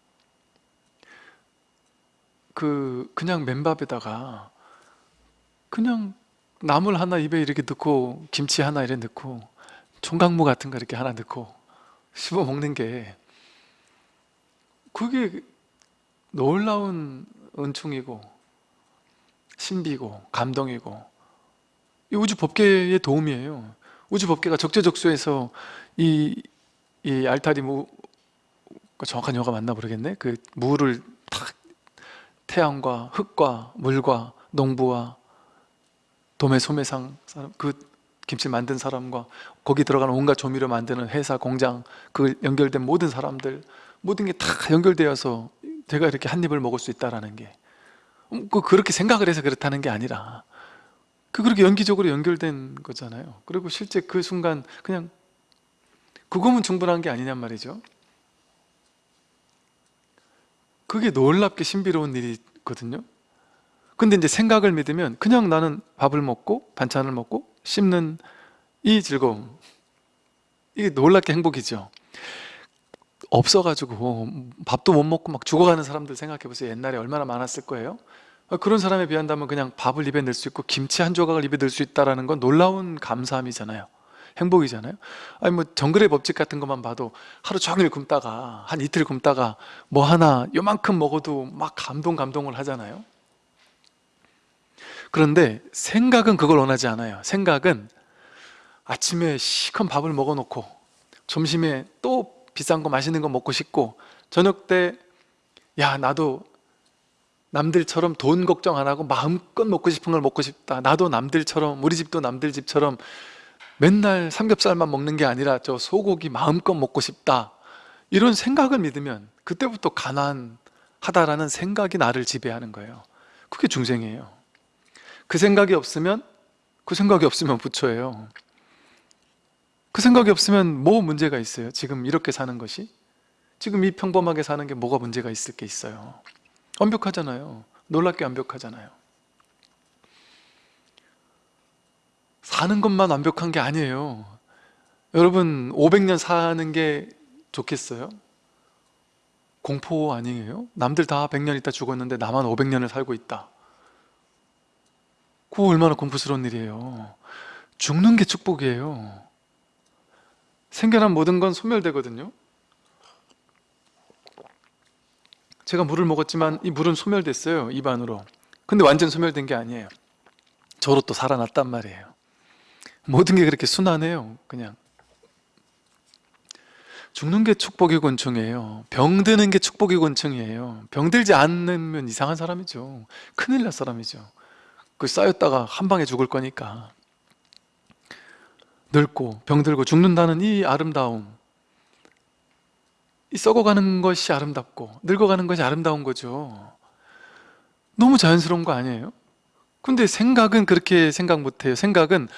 그 그냥 맨밥에다가 그냥 나물 하나 입에 이렇게 넣고 김치 하나 이렇게 넣고 총각무 같은 거 이렇게 하나 넣고 씹어 먹는 게 그게 놀라운 은총이고 신비고 감동이고 이 우주 법계의 도움이에요. 우주 법계가 적재적소에서 이, 이 알타리 뭐그 정확한 영어가 맞나 모르겠네. 그 물을 탁 태양과 흙과 물과 농부와 도매 소매상 사람 그 김치 만든 사람과 거기 들어가는 온갖 조미료 만드는 회사 공장 그 연결된 모든 사람들 모든 게 다 연결되어서 제가 이렇게 한 입을 먹을 수 있다라는 게. 음, 그 그렇게 생각을 해서 그렇다는 게 아니라 그 그렇게 연기적으로 연결된 거잖아요. 그리고 실제 그 순간 그냥 그거면 충분한 게 아니냔 말이죠. 그게 놀랍게 신비로운 일이거든요. 근데 이제 생각을 믿으면 그냥 나는 밥을 먹고 반찬을 먹고 씹는 이 즐거움. 이게 놀랍게 행복이죠 없어가지고 밥도 못 먹고 막 죽어가는 사람들 생각해 보세요. 옛날에 얼마나 많았을 거예요. 그런 사람에 비한다면 그냥 밥을 입에 넣을 수 있고 김치 한 조각을 입에 넣을 수 있다는 건 놀라운 감사함이잖아요. 행복이잖아요. 아니 뭐 정글의 법칙 같은 것만 봐도 하루 종일 굶다가 한 이틀 굶다가 뭐 하나 요만큼 먹어도 막 감동 감동을 하잖아요. 그런데 생각은 그걸 원하지 않아요. 생각은 아침에 시큰 밥을 먹어놓고 점심에 또 비싼 거 맛있는 거 먹고 싶고 저녁 때 야 나도 남들처럼 돈 걱정 안 하고 마음껏 먹고 싶은 걸 먹고 싶다. 나도 남들처럼 우리 집도 남들 집처럼 맨날 삼겹살만 먹는 게 아니라 저 소고기 마음껏 먹고 싶다. 이런 생각을 믿으면 그때부터 가난하다라는 생각이 나를 지배하는 거예요. 그게 중생이에요. 그 생각이 없으면 그 생각이 없으면 부처예요 그 생각이 없으면 뭐 문제가 있어요? 지금 이렇게 사는 것이? 지금 이 평범하게 사는 게 뭐가 문제가 있을 게 있어요? 완벽하잖아요 놀랍게 완벽하잖아요 사는 것만 완벽한 게 아니에요 여러분 500년 사는 게 좋겠어요? 공포 아니에요? 남들 다 100년 있다 죽었는데 나만 500년을 살고 있다 그거 얼마나 공포스러운 일이에요 죽는 게 축복이에요 생겨난 모든 건 소멸되거든요. 제가 물을 먹었지만 이 물은 소멸됐어요 입안으로. 근데 완전 소멸된 게 아니에요. 저로 또 살아났단 말이에요. 모든 게 그렇게 순환해요 그냥. 죽는 게 축복의 권총이에요. 병드는 게 축복의 권총이에요. 병들지 않으면 이상한 사람이죠. 큰일 날 사람이죠. 그 쌓였다가 한 방에 죽을 거니까 늙고 병들고 죽는다는 이 아름다움 이 썩어가는 것이 아름답고 늙어가는 것이 아름다운 거죠. 너무 자연스러운 거 아니에요? 근데 생각은 그렇게 생각 못해요. 생각은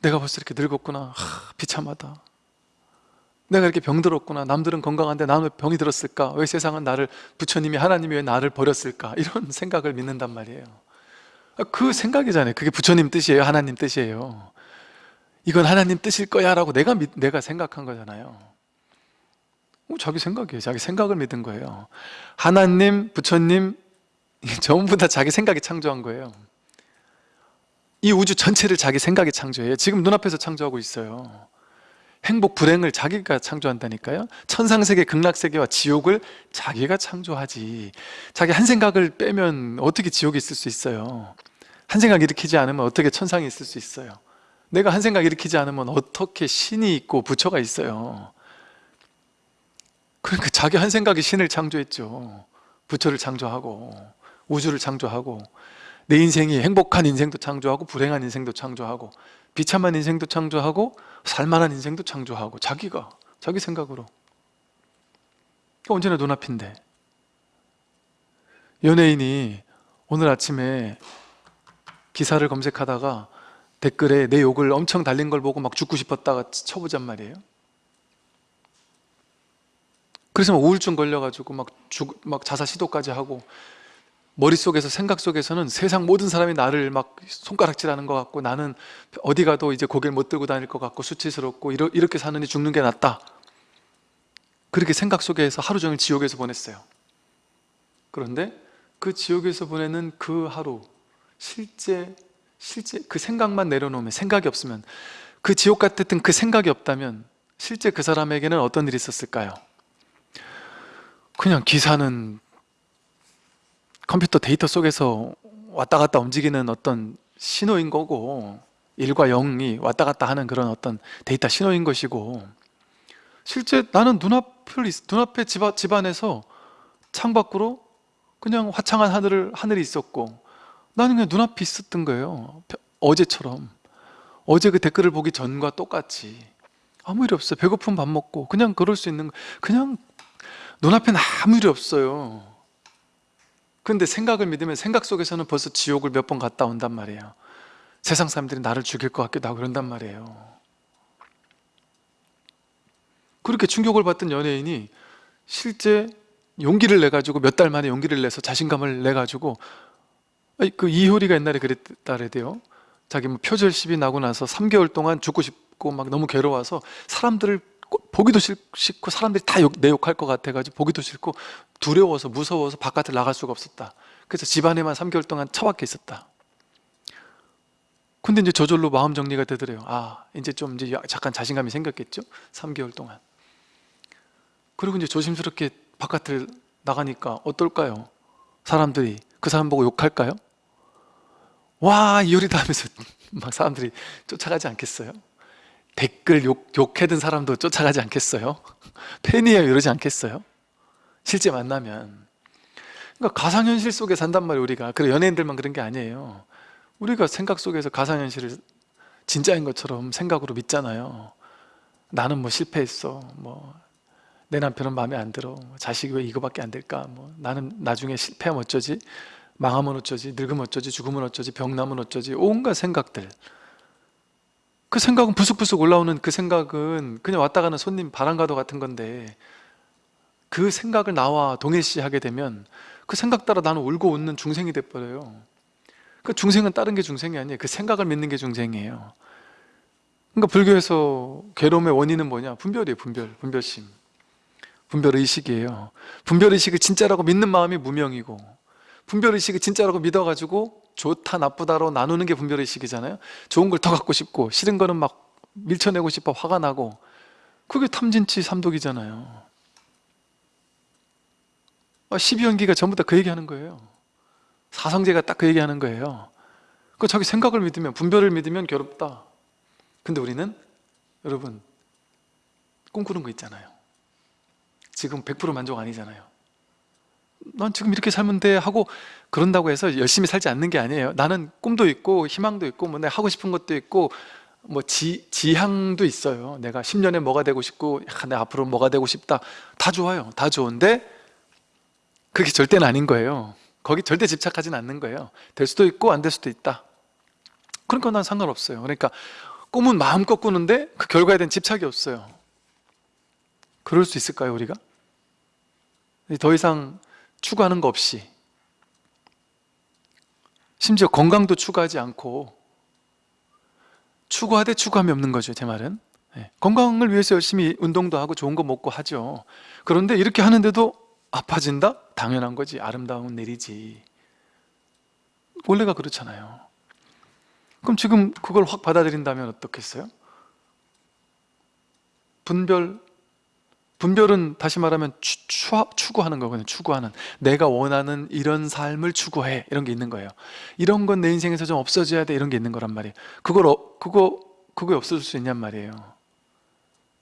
내가 벌써 이렇게 늙었구나. 하, 비참하다. 내가 이렇게 병들었구나. 남들은 건강한데 나는 왜 병이 들었을까? 왜 세상은 나를 부처님이 하나님이 왜 나를 버렸을까? 이런 생각을 믿는단 말이에요. 그 생각이잖아요. 그게 부처님 뜻이에요? 하나님 뜻이에요 이건 하나님 뜻일 거야 라고 내가, 믿, 내가 생각한 거잖아요. 어, 자기 생각이에요. 자기 생각을 믿은 거예요. 하나님, 부처님 전부 다 자기 생각이 창조한 거예요. 이 우주 전체를 자기 생각이 창조해요. 지금 눈앞에서 창조하고 있어요. 행복, 불행을 자기가 창조한다니까요. 천상세계, 극락세계와 지옥을 자기가 창조하지. 자기 한 생각을 빼면 어떻게 지옥이 있을 수 있어요? 한 생각 일으키지 않으면 어떻게 천상이 있을 수 있어요 내가 한 생각 일으키지 않으면 어떻게 신이 있고 부처가 있어요? 그러니까 자기 한 생각이 신을 창조했죠. 부처를 창조하고 우주를 창조하고 내 인생이 행복한 인생도 창조하고 불행한 인생도 창조하고 비참한 인생도 창조하고 살만한 인생도 창조하고 자기가 자기 생각으로. 언제나 눈앞인데. 연예인이 오늘 아침에 기사를 검색하다가 댓글에 내 욕을 엄청 달린 걸 보고 막 죽고 싶었다가 쳐보잔 말이에요. 그래서 막 우울증 걸려가지고 막, 죽, 막 자살 시도까지 하고 머릿속에서 생각 속에서는 세상 모든 사람이 나를 막 손가락질하는 것 같고 나는 어디 가도 이제 고개를 못 들고 다닐 것 같고 수치스럽고 이러, 이렇게 사느니 죽는 게 낫다. 그렇게 생각 속에서 하루 종일 지옥에서 보냈어요. 그런데 그 지옥에서 보내는 그 하루 실제 실제 그 생각만 내려놓으면 생각이 없으면 그 지옥 같았던 그 생각이 없다면 실제 그 사람에게는 어떤 일이 있었을까요? 그냥 기사는 컴퓨터 데이터 속에서 왔다 갔다 움직이는 어떤 신호인 거고 1과 0이 왔다 갔다 하는 그런 어떤 데이터 신호인 것이고 실제 나는 눈앞 눈앞을 있- 눈앞에 집, 앞- 집 안에서 창 밖으로 그냥 화창한 하늘을 하늘이 있었고 나는 그냥 눈앞에 있었던 거예요. 벼- 어제처럼 어제 그 댓글을 보기 전과 똑같이 아무 일이 없어요. 배고픈 밥 먹고 그냥 그럴 수 있는 거- 그냥 눈앞에는 아무 일이 없어요. 근데 생각을 믿으면 생각 속에서는 벌써 지옥을 몇 번 갔다 온단 말이에요. 세상 사람들이 나를 죽일 것 같기도 하고 그런단 말이에요. 그렇게 충격을 받던 연예인이 실제 용기를 내 가지고 몇 달 만에 용기를 내서 자신감을 내 가지고 그 이효리가 옛날에 그랬다 그래요. 자기 뭐 표절 시비 나고 나서 3개월 동안 죽고 싶고 막 너무 괴로워서 사람들을 꼭 보기도 싫- 싫고 사람들이 다 내 욕할 것 같아 가지고 보기도 싫고 두려워서 무서워서 바깥에 나갈 수가 없었다. 그래서 집안에만 3개월 동안 처박혀 있었다. 근데 이제 저절로 마음 정리가 되더래요. 아, 이제 좀 이제 잠깐 자신감이 생겼겠죠? 3개월 동안. 그리고 이제 조심스럽게 바깥을 나가니까 어떨까요? 사람들이 그 사람 보고 욕할까요? 와 이효리다 하면서 막 사람들이 쫓아가지 않겠어요? 댓글 욕, 욕해든 사람도 쫓아가지 않겠어요? 팬이에요? 이러지 않겠어요? 실제 만나면. 그러니까 가상현실 속에 산단 말이에요 우리가. 그래 연예인들만 그런 게 아니에요. 우리가 생각 속에서 가상현실을 진짜인 것처럼 생각으로 믿잖아요. 나는 뭐 실패했어. 뭐 내 남편은 마음에 안 들어. 뭐 자식이 왜 이거밖에 안 될까? 뭐 나는 나중에 실패하면 어쩌지 망하면 어쩌지? 늙으면 어쩌지? 죽으면 어쩌지? 병나면 어쩌지? 온갖 생각들. 그 생각은 부숙부숙 올라오는 그 생각은 그냥 왔다 가는 손님 바람가도 같은 건데 그 생각을 나와 동일시하게 되면 그 생각 따라 나는 울고 웃는 중생이 돼버려요. 그 중생은 다른 게 중생이 아니에요. 그 생각을 믿는 게 중생이에요. 그러니까 불교에서 괴로움의 원인은 뭐냐? 분별이에요 분별, 분별심. 분별의식이에요. 분별의식을 진짜라고 믿는 마음이 무명이고 분별의식을 진짜라고 믿어가지고 좋다 나쁘다로 나누는 게 분별의식이잖아요. 좋은 걸 더 갖고 싶고 싫은 거는 막 밀쳐내고 싶어 화가 나고. 그게 탐진치 삼독이잖아요. 아, 12연기가 전부 다 그 얘기하는 거예요. 사성제가 딱 그 얘기하는 거예요. 그 자기 생각을 믿으면 분별을 믿으면 괴롭다. 근데 우리는 여러분 꿈꾸는 거 있잖아요. 지금 100% 만족 아니잖아요 난 지금 이렇게 살면 돼 하고 그런다고 해서 열심히 살지 않는 게 아니에요. 나는 꿈도 있고 희망도 있고 뭐 내가 하고 싶은 것도 있고 뭐 지, 지향도 있어요. 내가 10년에 뭐가 되고 싶고 야, 내가 앞으로 뭐가 되고 싶다. 다 좋아요. 다 좋은데 그게 절대는 아닌 거예요. 거기 절대 집착하지는 않는 거예요. 될 수도 있고 안 될 수도 있다. 그러니까 난 상관없어요. 그러니까 꿈은 마음껏 꾸는데 그 결과에 대한 집착이 없어요. 그럴 수 있을까요 우리가? 더 이상 추구하는 거 없이 심지어 건강도 추구하지 않고 추구하되 추구함이 없는 거죠 제 말은 네. 건강을 위해서 열심히 운동도 하고 좋은 거 먹고 하죠 그런데 이렇게 하는데도 아파진다? 당연한 거지 아름다운 일이지 원래가 그렇잖아요 그럼 지금 그걸 확 받아들인다면 어떻겠어요? 분별 분별은 다시 말하면 추, 추, 추구하는 거거든요. 추구하는. 내가 원하는 이런 삶을 추구해. 이런 게 있는 거예요. 이런 건 내 인생에서 좀 없어져야 돼. 이런 게 있는 거란 말이에요. 그걸 어, 그거 그거 없어질 수 있냔 말이에요.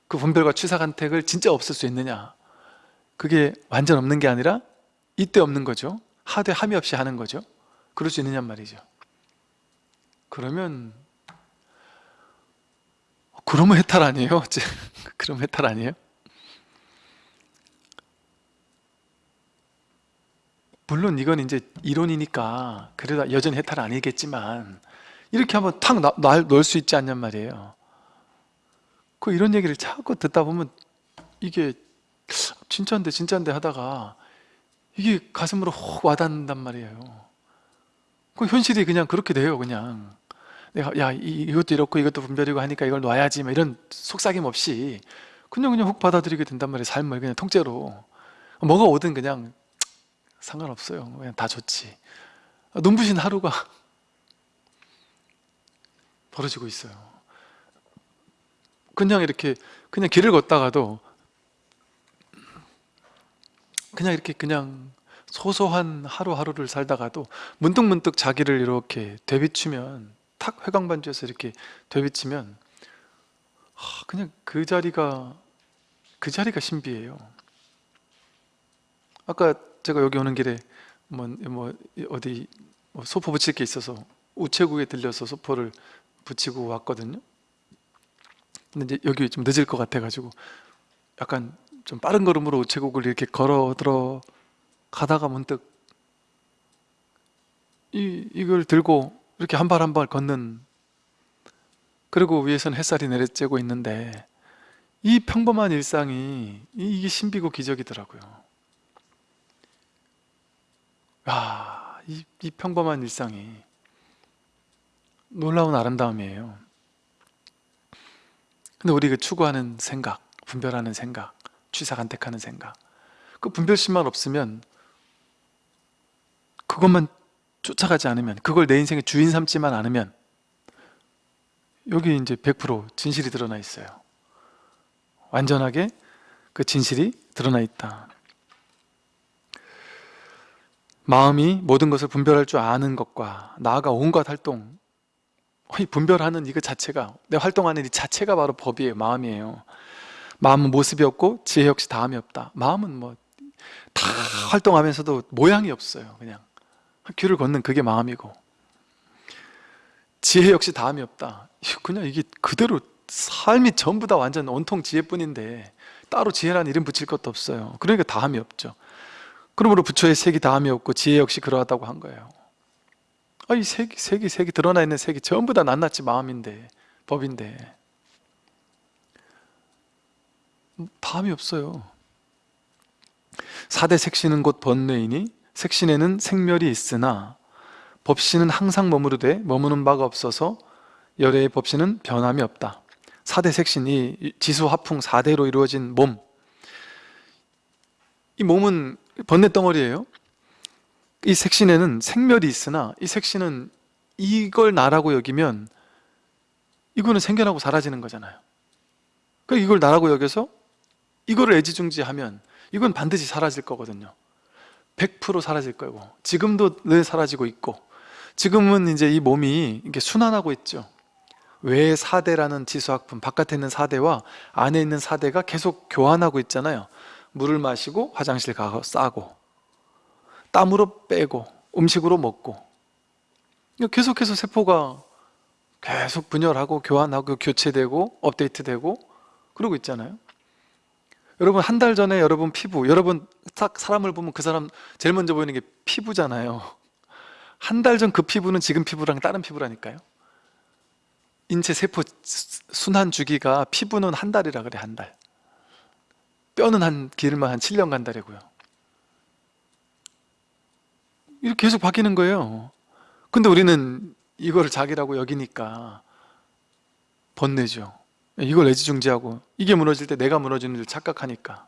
그 분별과 취사간택을 진짜 없을 수 있느냐? 그게 완전 없는 게 아니라 이때 없는 거죠. 하되 함이 없이 하는 거죠. 그럴 수 있느냔 말이죠. 그러면 그러면 해탈 아니에요? 그럼 해탈 아니에요? 물론 이건 이제 이론이니까 그래도 여전히 해탈 아니겠지만 이렇게 한번 탁 넣을 수 있지 않냔 말이에요. 그 이런 얘기를 자꾸 듣다 보면 이게 진짜인데 진짜인데 하다가 이게 가슴으로 혹 와닿는단 말이에요. 그 현실이 그냥 그렇게 돼요 그냥. 내가 야 이것도 이렇고 이것도 분별이고 하니까 이걸 놔야지 이런 속삭임 없이 그냥 그냥 훅 받아들이게 된단 말이에요 삶을 그냥 통째로. 뭐가 오든 그냥 상관없어요. 그냥 다 좋지. 눈부신 하루가 벌어지고 있어요. 그냥 이렇게 그냥 길을 걷다가도 그냥 이렇게 그냥 소소한 하루하루를 살다가도 문득문득 자기를 이렇게 되비추면 탁 회광반주에서 이렇게 되비치면 그냥 그 자리가 그 자리가 신비예요. 아까 제가 여기 오는 길에 뭐, 뭐 어디 뭐 소포 붙일 게 있어서 우체국에 들려서 소포를 붙이고 왔거든요. 근데 이제 여기 좀 늦을 것 같아 가지고 약간 좀 빠른 걸음으로 우체국을 이렇게 걸어 들어 가다가 문득 이, 이걸 들고 이렇게 한 발 한 발 걷는 그리고 위에선 햇살이 내려쬐고 있는데 이 평범한 일상이 이- 이게 신비고 기적이더라고요 아, 이, 이 평범한 일상이 놀라운 아름다움이에요. 근데 우리가 추구하는 생각, 분별하는 생각, 취사간택하는 생각 그 분별심만 없으면 그것만 쫓아가지 않으면 그걸 내 인생의 주인 삼지만 않으면 여기 이제 100% 진실이 드러나 있어요. 완전하게 그 진실이 드러나 있다 마음이 모든 것을 분별할 줄 아는 것과 나아가 온갖 활동. 이 분별하는 이거 자체가 내 활동하는 이 자체가 바로 법이에요 마음이에요. 마음은 모습이 없고 지혜 역시 다음이 없다. 마음은 뭐 다 활동하면서도 모양이 없어요 그냥. 길을 걷는 그게 마음이고. 지혜 역시 다음이 없다. 그냥 이게 그대로 삶이 전부 다 완전 온통 지혜뿐인데 따로 지혜라는 이름 붙일 것도 없어요. 그러니까 다음이 없죠 그러므로 부처의 색이 다음이 없고 지혜 역시 그러하다고 한 거예요. 아, 이 색이, 색이, 색이 드러나 있는 색이 전부 다 낱낱이 마음인데 법인데. 다음이 없어요. 사대 색신은 곧 번뇌이니 색신에는 생멸이 있으나 법신은 항상 머무르되 머무는 바가 없어서 열애의 법신은 변함이 없다. 사대 색신이 지수화풍 4대로 이루어진 몸. 이 몸은 번뇌 덩어리예요. 이 색신에는 생멸이 있으나 이 색신은 이걸 나라고 여기면 이거는 생겨나고 사라지는 거잖아요. 그러니까 이걸 나라고 여겨서 이거를 애지중지하면 이건 반드시 사라질 거거든요. 100% 사라질 거고 지금도 늘 사라지고 있고 지금은 이제 이 몸이 이게 순환하고 있죠. 외 사대라는 지수학품 바깥에 있는 사대와 안에 있는 사대가 계속 교환하고 있잖아요 물을 마시고 화장실 가서 싸고 땀으로 빼고 음식으로 먹고. 계속해서 세포가 계속 분열하고 교환하고 교체되고 업데이트되고 그러고 있잖아요. 여러분 한 달 전에 여러분 피부 여러분 딱 사람을 보면 그 사람 제일 먼저 보이는 게 피부잖아요. 한 달 전 그 피부는 지금 피부랑 다른 피부라니까요. 인체 세포 순환 주기가 피부는 한 달이라 그래 한달 뼈는 한 길만 한 7년 간다래고요. 이렇게 계속 바뀌는 거예요. 근데 우리는 이거를 자기라고 여기니까 번뇌죠. 이걸 애지중지하고 이게 무너질 때 내가 무너지는 줄 착각하니까.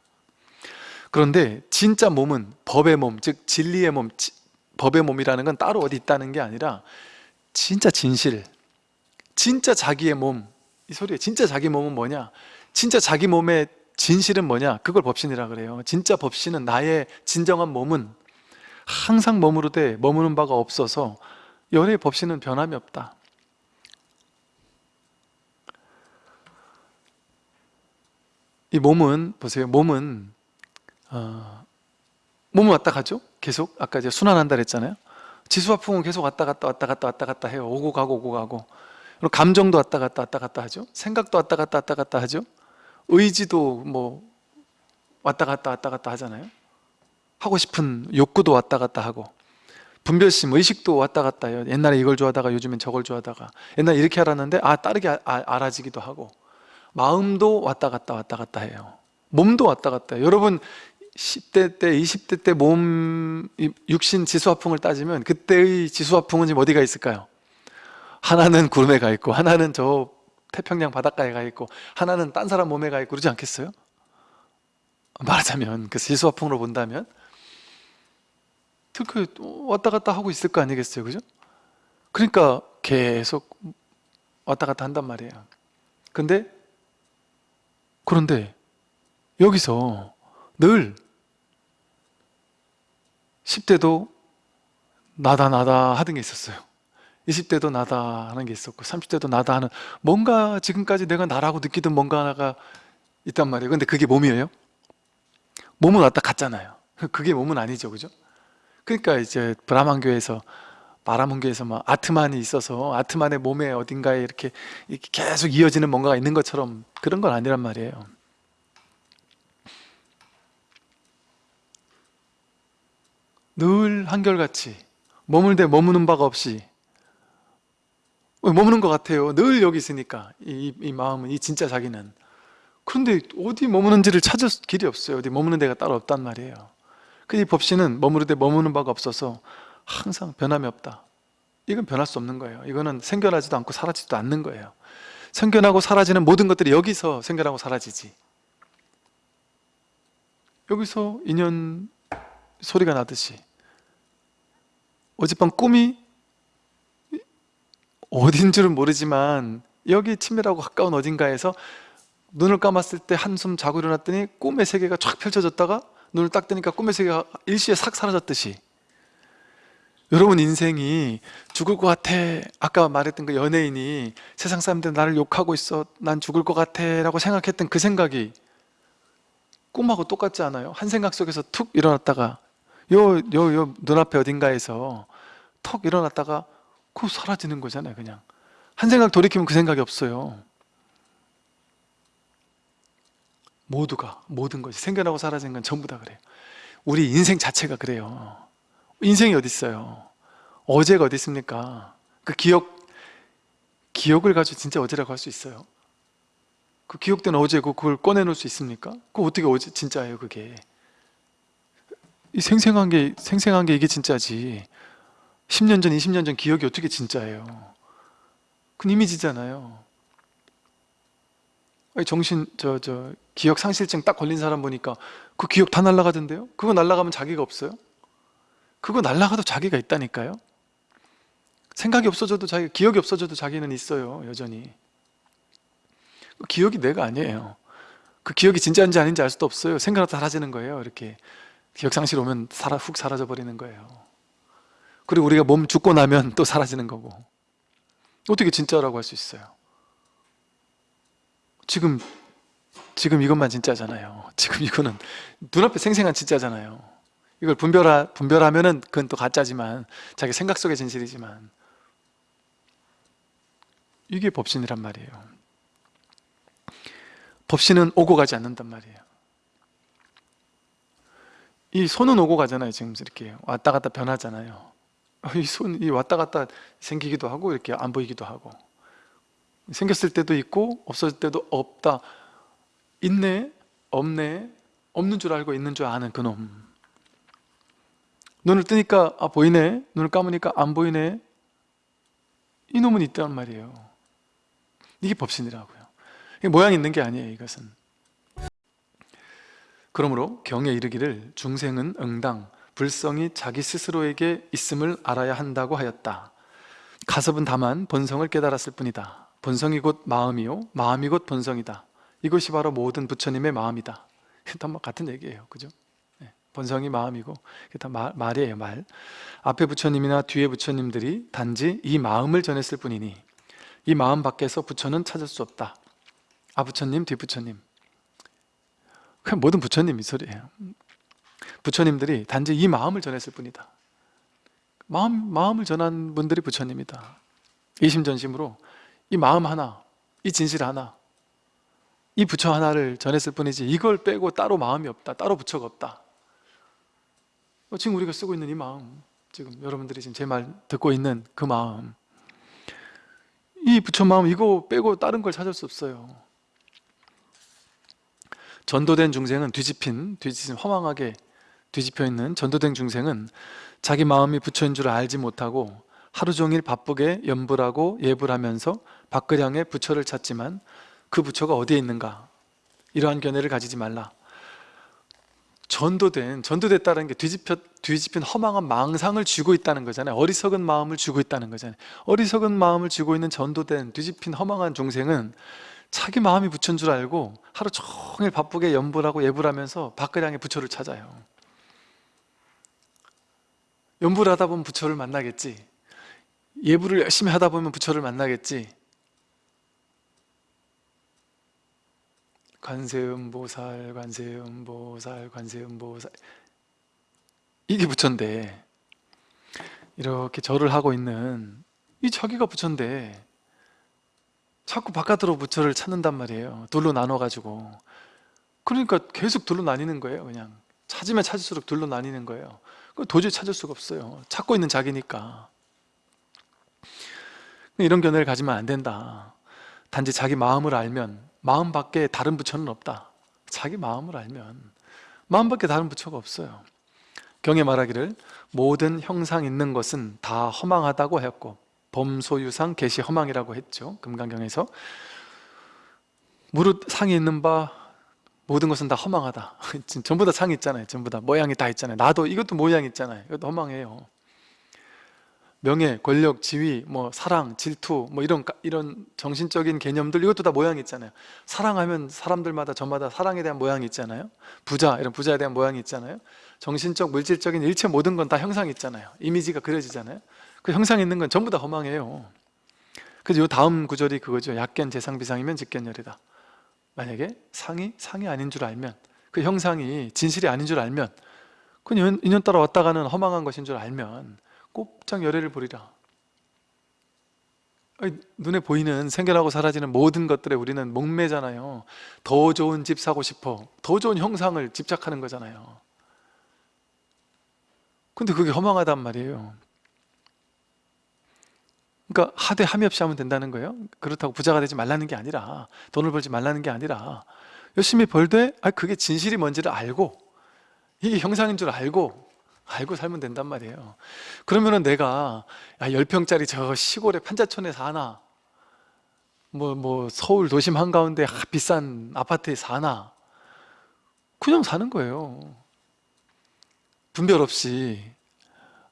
그런데 진짜 몸은 법의 몸, 즉 진리의 몸, 지- 법의 몸이라는 건 따로 어디 있다는 게 아니라 진짜 진실, 진짜 자기의 몸, 이 소리에 진짜 자기 몸은 뭐냐? 진짜 자기 몸의 진실은 뭐냐? 그걸 법신이라 그래요. 진짜 법신은 나의 진정한 몸은 항상 머무르되 머무는 바가 없어서 열의 법신은 변함이 없다. 이 몸은 보세요. 몸은 어, 몸은 왔다 가죠? 계속? 아까 이제 순환한다 그랬잖아요. 지수화풍은 계속 왔다 갔다 왔다 갔다 왔다 갔다 해요. 오고 가고 오고 가고. 그리고 감정도 왔다 갔다 왔다 갔다 하죠. 생각도 왔다 갔다 왔다 갔다 하죠 의지도 뭐 왔다 갔다 왔다 갔다 하잖아요. 하고 싶은 욕구도 왔다 갔다 하고 분별심, 의식도 왔다 갔다 해요. 옛날에 이걸 좋아하다가 요즘엔 저걸 좋아하다가. 옛날에 이렇게 알았는데 아 다르게 아- 아- 알아지기도 하고. 마음도 왔다 갔다 왔다 갔다 해요. 몸도 왔다 갔다 해요. 여러분 10대 때, 20대 때 몸 육신 지수화풍을 따지면 그때의 지수화풍은 지금 어디가 있을까요? 하나는 구름에 가 있고 하나는 저 태평양 바닷가에 가 있고 하나는 딴 사람 몸에 가 있고 그러지 않겠어요? 말하자면 그 지수화풍으로 본다면 그 왔다 갔다 하고 있을 거 아니겠어요 그죠? 그러니까 계속 왔다 갔다 한단 말이에요 근데 그런데 여기서 늘 10대도 나다 나다 하던 게 있었어요 20대도 나다 하는 게 있었고 30대도 나다 하는 뭔가 지금까지 내가 나라고 느끼던 뭔가 하나가 있단 말이에요 근데 그게 몸이에요? 몸은 왔다 갔잖아요 그게 몸은 아니죠 그죠? 그러니까 이제 브라만교에서 바라문교에서 막 아트만이 있어서 아트만의 몸에 어딘가에 이렇게, 계속 이어지는 뭔가가 있는 것처럼 그런 건 아니란 말이에요 늘 한결같이 머물대 머무는 바가 없이 머무는 것 같아요. 늘 여기 있으니까 이, 이 마음은 이 진짜 자기는. 그런데 어디 머무는지를 찾을 길이 없어요. 어디 머무는 데가 따로 없단 말이에요. 그이 법신은 머무르되 머무는 바가 없어서 항상 변함이 없다. 이건 변할 수 없는 거예요. 이거는 생겨나지도 않고 사라지지도 않는 거예요. 생겨나고 사라지는 모든 것들이 여기서 생겨나고 사라지지. 여기서 인연 소리가 나듯이 어젯밤 꿈이 어딘 줄은 모르지만 여기 친밀하고 가까운 어딘가에서 눈을 감았을 때 한숨 자고 일어났더니 꿈의 세계가 쫙 펼쳐졌다가 눈을 딱 뜨니까 꿈의 세계가 일시에 싹 사라졌듯이. 여러분 인생이 죽을 것 같아. 아까 말했던 그 연예인이 세상 사람들 나를 욕하고 있어. 난 죽을 것 같아 라고 생각했던 그 생각이 꿈하고 똑같지 않아요? 한 생각 속에서 툭 일어났다가 요 요 요 눈앞에 어딘가에서 턱 일어났다가 그 사라지는 거잖아요 그냥. 한 생각 돌이키면 그 생각이 없어요. 모두가 모든 것이 생겨나고 사라지는 건 전부 다 그래요. 우리 인생 자체가 그래요. 인생이 어디 있어요? 어제가 어디 있습니까? 그 기억 기억을 가지고 진짜 어제라고 할 수 있어요? 그 기억된 어제고 그걸 꺼내놓을 수 있습니까? 그 어떻게 어제 진짜예요 그게? 이 생생한 게 생생한 게 이게 진짜지 10년 전 20년 전 기억이 어떻게 진짜예요? 그건 이미지잖아요. 정신 저 저 기억 상실증 딱 걸린 사람 보니까 그 기억 다 날라가던데요? 그거 날라가면 자기가 없어요? 그거 날라가도 자기가 있다니까요? 생각이 없어져도 자기 기억이 없어져도 자기는 있어요 여전히. 그 기억이 내가 아니에요. 그 기억이 진짜인지 아닌지 알 수도 없어요. 생각하다 사라지는 거예요 이렇게. 기억상실 오면 살아, 훅 사라져 버리는 거예요 그리고 우리가 몸 죽고 나면 또 사라지는 거고. 어떻게 진짜라고 할 수 있어요? 지금 지금 이것만 진짜잖아요. 지금 이거는 눈앞에 생생한 진짜잖아요. 이걸 분별하, 분별하면은 그건 또 가짜지만 자기 생각 속의 진실이지만. 이게 법신이란 말이에요. 법신은 오고 가지 않는단 말이에요. 이 손은 오고 가잖아요 지금 이렇게 왔다 갔다 변하잖아요 이 손이 왔다 갔다 생기기도 하고 이렇게 안 보이기도 하고. 생겼을 때도 있고 없어질 때도 없다. 있네 없네 없는 줄 알고 있는 줄 아는 그놈. 눈을 뜨니까 아 보이네. 눈을 감으니까 안 보이네. 이놈은 있단 말이에요. 이게 법신이라고요. 모양 있는 게 아니에요 이것은. 그러므로 경에 이르기를 중생은 응당 불성이 자기 스스로에게 있음을 알아야 한다고 하였다. 가섭은 다만 본성을 깨달았을 뿐이다. 본성이 곧 마음이요 마음이 곧 본성이다. 이것이 바로 모든 부처님의 마음이다. 다 같은 얘기예요. 그죠? 네, 본성이 마음이고 다 말, 말이에요 말. 앞에 부처님이나 뒤에 부처님들이 단지 이 마음을 전했을 뿐이니 이 마음 밖에서 부처는 찾을 수 없다. 아 부처님 뒤 부처님. 그냥 모든 부처님 이 소리예요 부처님들이 단지 이 마음을 전했을 뿐이다. 마음, 마음을 전한 분들이 부처님이다. 이심전심으로 이 마음 하나, 이 진실 하나 이 부처 하나를 전했을 뿐이지 이걸 빼고 따로 마음이 없다 따로 부처가 없다. 어, 지금 우리가 쓰고 있는 이 마음 지금 여러분들이 지금 제 말 듣고 있는 그 마음 이 부처 마음 이거 빼고 다른 걸 찾을 수 없어요. 전도된 중생은 뒤집힌 뒤집힌 허망하게 뒤집혀 있는 전도된 중생은 자기 마음이 부처인 줄 알지 못하고 하루 종일 바쁘게 연불하고 예불하면서 향해 부처를 찾지만 그 부처가 어디에 있는가? 이러한 견해를 가지지 말라. 전도된, 전도됐다는 게 뒤집혀, 뒤집힌 허망한 망상을 쥐고 있다는 거잖아요. 어리석은 마음을 쥐고 있다는 거잖아요. 어리석은 마음을 쥐고 있는 전도된 뒤집힌 허망한 중생은 자기 마음이 부처인 줄 알고 하루 종일 바쁘게 연불하고 예불하면서 향해 부처를 찾아요 연불 하다 보면 부처를 만나겠지. 예불을 열심히 하다 보면 부처를 만나겠지. 관세음보살, 관세음보살, 관세음보살. 이게 부처인데. 이렇게 절을 하고 있는 이 저기가 부처인데. 자꾸 바깥으로 부처를 찾는단 말이에요. 둘로 나눠가지고. 그러니까 계속 둘로 나뉘는 거예요 그냥. 찾으면 찾을수록 둘로 나뉘는 거예요 도저히 찾을 수가 없어요. 찾고 있는 자기니까. 이런 견해를 가지면 안 된다. 단지 자기 마음을 알면 마음 밖에 다른 부처는 없다. 자기 마음을 알면 마음 밖에 다른 부처가 없어요. 경에 말하기를 모든 형상 있는 것은 다 허망하다고 했고 범소유상 개시 허망이라고 했죠. 금강경에서. 무릇 상이 있는 바 모든 것은 다 허망하다 전부 다 상이 있잖아요 전부 다 모양이 다 있잖아요 나도 이것도 모양이 있잖아요 이것도 허망해요 명예, 권력, 지위, 뭐 사랑, 질투, 뭐 이런 이런 정신적인 개념들 이것도 다 모양이 있잖아요. 사랑하면 사람들마다 저마다 사랑에 대한 모양이 있잖아요. 부자 이런 부자에 대한 모양이 있잖아요. 정신적, 물질적인 일체 모든 건 다 형상이 있잖아요. 이미지가 그려지잖아요. 그 형상 있는 건 전부 다 허망해요. 그래서 요 다음 구절이 그거죠. 약견 재상 비상이면 직견열이다. 만약에 상이 상이 아닌 줄 알면 그 형상이 진실이 아닌 줄 알면 그 인연, 인연 따라 왔다 가는 허망한 것인 줄 알면 곱창 열애를 부리라. 눈에 보이는 생겨나고 사라지는 모든 것들에 우리는 목매잖아요. 더 좋은 집 사고 싶어. 더 좋은 형상을 집착하는 거잖아요. 근데 그게 허망하단 말이에요 그러니까 하되 함이 없이 하면 된다는 거예요? 그렇다고 부자가 되지 말라는 게 아니라 돈을 벌지 말라는 게 아니라 열심히 벌되 아 그게 진실이 뭔지를 알고 이게 형상인 줄 알고 알고 살면 된단 말이에요. 그러면은 내가 야, 10평짜리 저 시골의 판자촌에 사나? 뭐, 뭐 서울 도심 한가운데 비싼 아파트에 사나? 그냥 사는 거예요. 분별 없이.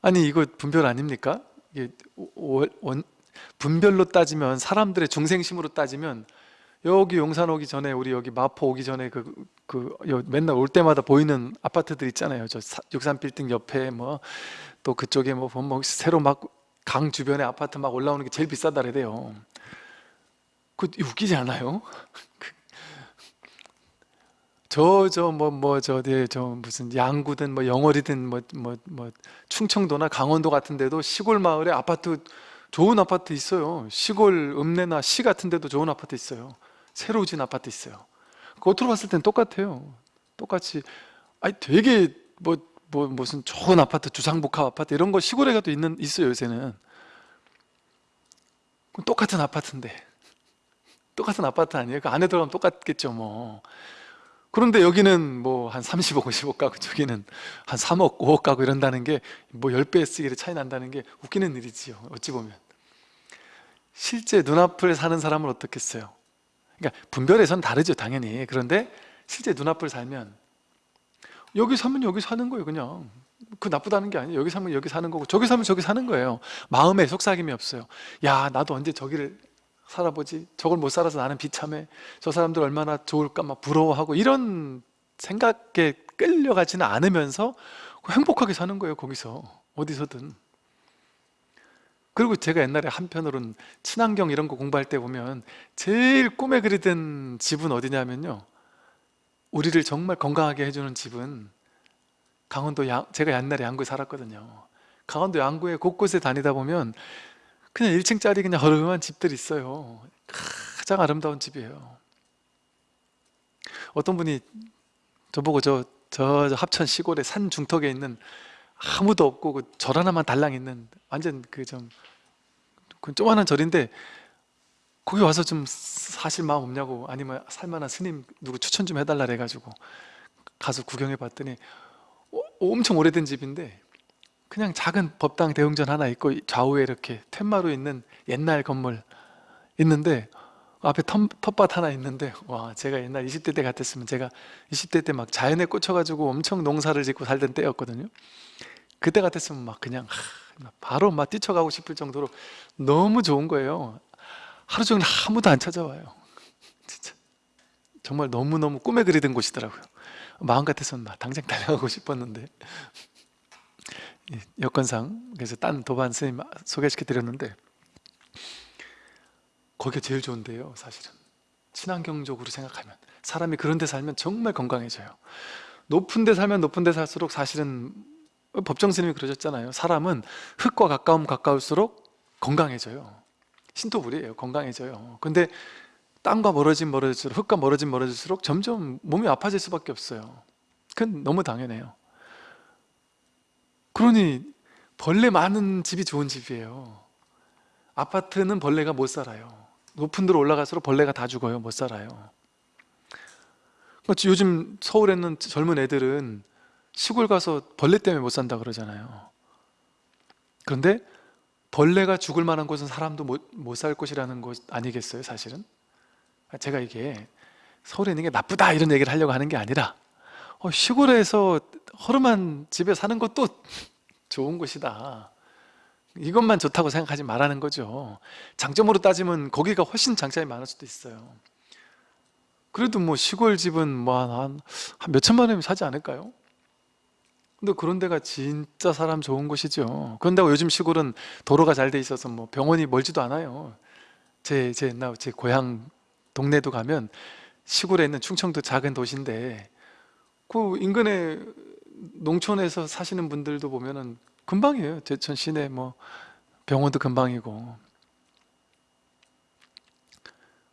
아니 이거 분별 아닙니까? 원, 분별로 따지면 사람들의 중생심으로 따지면 여기 용산 오기 전에 우리 여기 마포 오기 전에 그, 그 맨날 올 때마다 보이는 아파트들 있잖아요 저 63빌딩 옆에 뭐 또 그쪽에 뭐 보면 뭐 새로 막 강 주변에 아파트 막 올라오는 게 제일 비싸다 그래요 그 웃기지 않아요? 저 저 뭐 뭐저저 무슨 양구든 뭐 영월이든 뭐 뭐 뭐 충청도나 강원도 같은 데도 시골 마을에 아파트 좋은 아파트 있어요. 시골 읍내나 시 같은 데도 좋은 아파트 있어요. 새로 진 아파트 있어요. 겉으로 봤을 땐 똑같아요. 똑같이. 아니 되게 뭐, 뭐 무슨 좋은 아파트 주상복합 아파트 이런 거 시골에 가도 있는, 있어요 요새는. 똑같은 아파트인데. 똑같은 아파트 아니에요? 그 안에 들어가면 똑같겠죠 뭐 그런데 여기는 뭐 한 30억, 50억 가고 저기는 한 3억, 5억 가고 이런다는 게 뭐 10배 쓰기를 차이 난다는 게 웃기는 일이지요 어찌 보면. 실제 눈앞을 사는 사람은 어떻겠어요? 그러니까 분별에선 다르죠 당연히. 그런데 실제 눈앞을 살면 여기 사면 여기 사는 거예요 그냥. 그 나쁘다는 게 아니에요. 여기 사면 여기 사는 거고 저기 사면 저기 사는 거예요. 마음에 속삭임이 없어요. 야 나도 언제 저기를 살아보지? 저걸 못 살아서 나는 비참해? 저 사람들 얼마나 좋을까? 막 부러워하고 이런 생각에 끌려가지는 않으면서 행복하게 사는 거예요 거기서. 어디서든. 그리고 제가 옛날에 한편으로는 친환경 이런 거 공부할 때 보면 제일 꿈에 그리던 집은 어디냐면요. 우리를 정말 건강하게 해주는 집은 강원도 양, 제가 옛날에 양구에 살았거든요. 강원도 양구에 곳곳에 다니다 보면 그냥 1층짜리 그냥 허름한 집들이 있어요. 가장 아름다운 집이에요. 어떤 분이 저보고 저, 저 합천 시골의 산 중턱에 있는 아무도 없고 그 절 하나만 달랑 있는 완전 그좀 그 조그만한 절인데 거기 와서 좀 사실 마음 없냐고 아니면 살만한 스님 누구 추천 좀 해달라 그래가지고 가서 구경해 봤더니 어, 엄청 오래된 집인데 그냥 작은 법당 대웅전 하나 있고 좌우에 이렇게 텐마루 있는 옛날 건물 있는데 앞에 텃, 텃밭 하나 있는데 와 제가 옛날 20대 때 같았으면 제가 20대 때 막 자연에 꽂혀가지고 엄청 농사를 짓고 살던 때였거든요. 그때 같았으면 막 그냥 바로 막 뛰쳐가고 싶을 정도로 너무 좋은 거예요. 하루 종일 아무도 안 찾아와요. 진짜. 정말 너무너무 꿈에 그리던 곳이더라고요. 마음 같아서는 막 당장 달려가고 싶었는데 여건상 그래서 딴 도반 스님 소개시켜 드렸는데 거기가 제일 좋은데요 사실은. 친환경적으로 생각하면. 사람이 그런 데 살면 정말 건강해져요. 높은 데 살면 높은 데 살수록 사실은 법정 스님이 그러셨잖아요. 사람은 흙과 가까움 가까울수록 건강해져요. 신토불이에요. 건강해져요. 근데 땅과 멀어진 멀어질수록 흙과 멀어진 멀어질수록 점점 몸이 아파질 수밖에 없어요. 그건 너무 당연해요 그러니 벌레 많은 집이 좋은 집이에요. 아파트는 벌레가 못 살아요. 높은 데로 올라갈수록 벌레가 다 죽어요. 못 살아요. 요즘 서울에 있는 젊은 애들은 시골 가서 벌레 때문에 못 산다 그러잖아요. 그런데 벌레가 죽을 만한 곳은 사람도 못 살 곳이라는 것 아니겠어요 사실은? 제가 이게 서울에 있는 게 나쁘다 이런 얘기를 하려고 하는 게 아니라 어, 시골에서 허름한 집에 사는 것도 좋은 곳이다. 이것만 좋다고 생각하지 말라는 거죠. 장점으로 따지면 거기가 훨씬 장점이 많을 수도 있어요. 그래도 뭐 시골 집은 뭐한 한 몇천만 원이면 사지 않을까요? 근데 그런 데가 진짜 사람 좋은 곳이죠. 그런다고 요즘 시골은 도로가 잘 돼 있어서 뭐 병원이 멀지도 않아요. 제, 제 옛날 제 고향 동네도 가면 시골에 있는 충청도 작은 도시인데 그 인근에 농촌에서 사시는 분들도 보면은 금방이에요. 제천 시내 뭐 병원도 금방이고.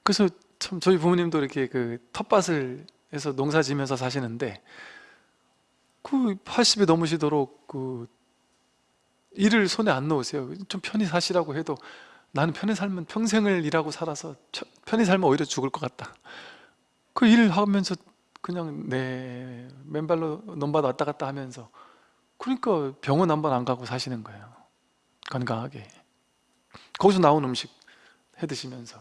그래서 참 저희 부모님도 이렇게 그 텃밭을 해서 농사 지면서 사시는데 그 80이 넘으시도록 그 일을 손에 안 넣으세요. 좀 편히 사시라고 해도 나는 편히 살면 평생을 일하고 살아서 편히 살면 오히려 죽을 것 같다. 그 일을 하면서 그냥 내 맨발로 논밭 왔다 갔다 하면서. 그러니까 병원 한 번 안 가고 사시는 거예요. 건강하게. 거기서 나온 음식 해 드시면서.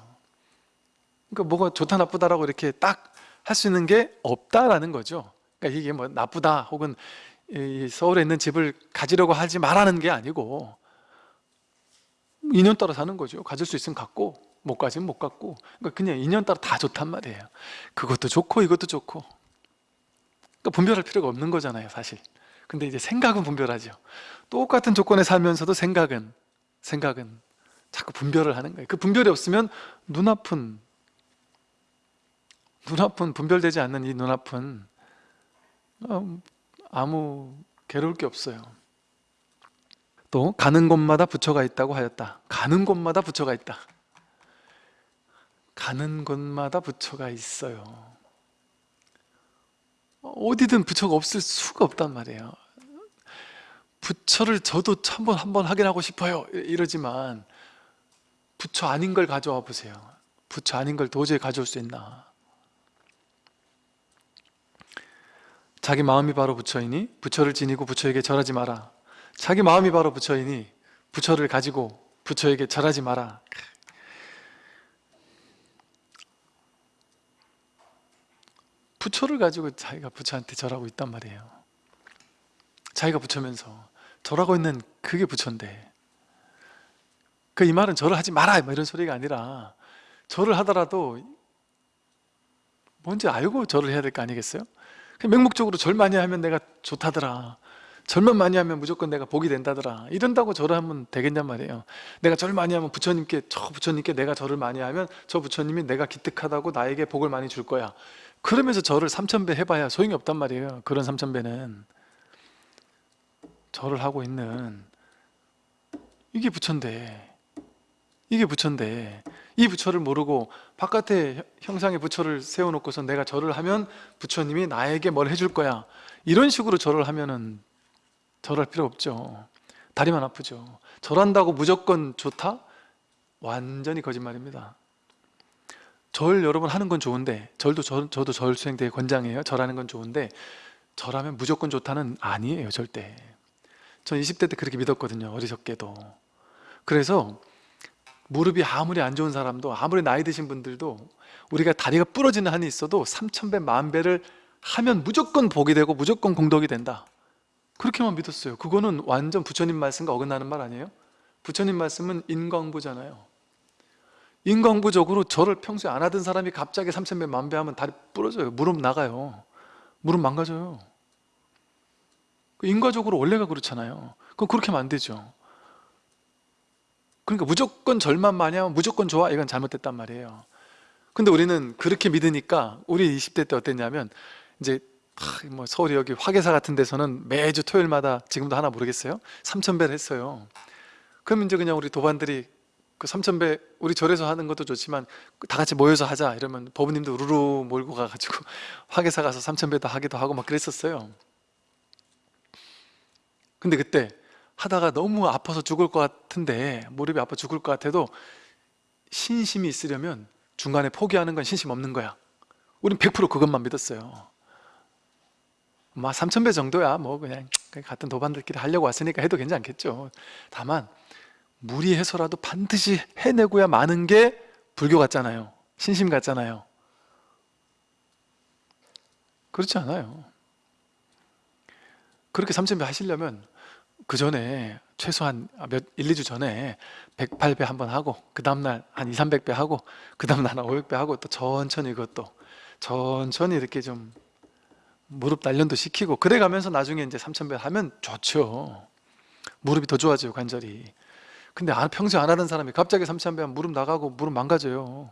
그러니까 뭐가 좋다 나쁘다라고 이렇게 딱 할 수 있는 게 없다라는 거죠. 그러니까 이게 뭐 나쁘다 혹은 이 서울에 있는 집을 가지려고 하지 말라는 게 아니고 인연 따라 사는 거죠. 가질 수 있으면 갖고 못 가지면 못 갖고 그러니까 그냥 인연 따라 다 좋단 말이에요. 그것도 좋고 이것도 좋고. 그러니까 분별할 필요가 없는 거잖아요 사실. 근데 이제 생각은 분별하죠. 똑같은 조건에 살면서도 생각은 생각은 자꾸 분별을 하는 거예요. 그 분별이 없으면 눈아픈 눈아픈 분별되지 않는 이 눈아픈 어, 아무 괴로울 게 없어요. 또 가는 곳마다 부처가 있다고 하였다. 가는 곳마다 부처가 있다 가는 곳마다 부처가 있어요. 어디든 부처가 없을 수가 없단 말이에요. 부처를 저도 한번 한번 확인하고 싶어요. 이러지만 부처 아닌 걸 가져와 보세요. 부처 아닌 걸 도저히 가져올 수 있나? 자기 마음이 바로 부처이니 부처를 지니고 부처에게 절하지 마라. 자기 마음이 바로 부처이니 부처를 가지고 부처에게 절하지 마라 부처를 가지고 자기가 부처한테 절하고 있단 말이에요. 자기가 부처면서 절하고 있는 그게 부처인데 그 이 말은 절을 하지 마라 뭐 이런 소리가 아니라 절을 하더라도 뭔지 알고 절을 해야 될 거 아니겠어요? 맹목적으로 절 많이 하면 내가 좋다더라. 절만 많이 하면 무조건 내가 복이 된다더라. 이런다고 절을 하면 되겠냔 말이에요. 내가 절 많이 하면 부처님께 저 부처님께 내가 절을 많이 하면 저 부처님이 내가 기특하다고 나에게 복을 많이 줄 거야 그러면서 절을 3천배 해봐야 소용이 없단 말이에요 그런 3천배는. 절을 하고 있는 이게 부처인데 이게 부처인데 이 부처를 모르고 바깥에 형상의 부처를 세워놓고서 내가 절을 하면 부처님이 나에게 뭘 해줄 거야? 이런 식으로 절을 하면은 절할 필요 없죠. 다리만 아프죠. 절한다고 무조건 좋다? 완전히 거짓말입니다 절 여러분 하는 건 좋은데 절도 저, 저도 절 수행 되게 권장해요. 절하는 건 좋은데 절하면 무조건 좋다는 아니에요 절대. 전 20대 때 그렇게 믿었거든요 어리석게도. 그래서 무릎이 아무리 안 좋은 사람도 아무리 나이 드신 분들도 우리가 다리가 부러지는 한이 있어도 3천배 만배를 하면 무조건 복이 되고 무조건 공덕이 된다. 그렇게만 믿었어요. 그거는 완전 부처님 말씀과 어긋나는 말 아니에요? 부처님 말씀은 인광부잖아요 인광부적으로 저를 평소에 안 하던 사람이 갑자기 3천배 만배 하면 다리 부러져요. 무릎 나가요. 무릎 망가져요. 인과적으로 원래가 그렇잖아요. 그럼 그렇게 하면 안 되죠. 그러니까 무조건 절만 많이 하면 무조건 좋아. 이건 잘못됐단 말이에요. 근데 우리는 그렇게 믿으니까 우리 20대 때 어땠냐면 이제 하, 뭐 서울이 여기 화계사 같은 데서는 매주 토요일마다 지금도 하나 모르겠어요? 3,000배를 했어요. 그럼 이제 그냥 우리 도반들이 그 3,000배 우리 절에서 하는 것도 좋지만 다 같이 모여서 하자 이러면 법우님도 우르르 몰고 가가지고 화계사 가서 3,000배도 하기도 하고 막 그랬었어요. 근데 그때 하다가 너무 아파서 죽을 것 같은데 무릎이 아파 죽을 것 같아도 신심이 있으려면 중간에 포기하는 건 신심 없는 거야. 우린 100% 그것만 믿었어요. 막 3,000배 정도야. 뭐 그냥 같은 도반들끼리 하려고 왔으니까 해도 괜찮겠죠. 다만 무리해서라도 반드시 해내고야 마는 게 불교 같잖아요. 신심 같잖아요. 그렇지 않아요. 그렇게 3,000배 하시려면 그 전에 최소한 몇 1, 2주 전에 108배 한번 하고 그 다음날 한 2, 300배 하고 그 다음날 한 500배 하고 또 천천히 그것도 천천히 이렇게 좀 무릎 단련도 시키고 그래 가면서 나중에 이제 3,000배 하면 좋죠. 무릎이 더 좋아져요 관절이 근데 안- 평소에 안 하던 사람이 갑자기 3,000배 하면 무릎 나가고 무릎 망가져요.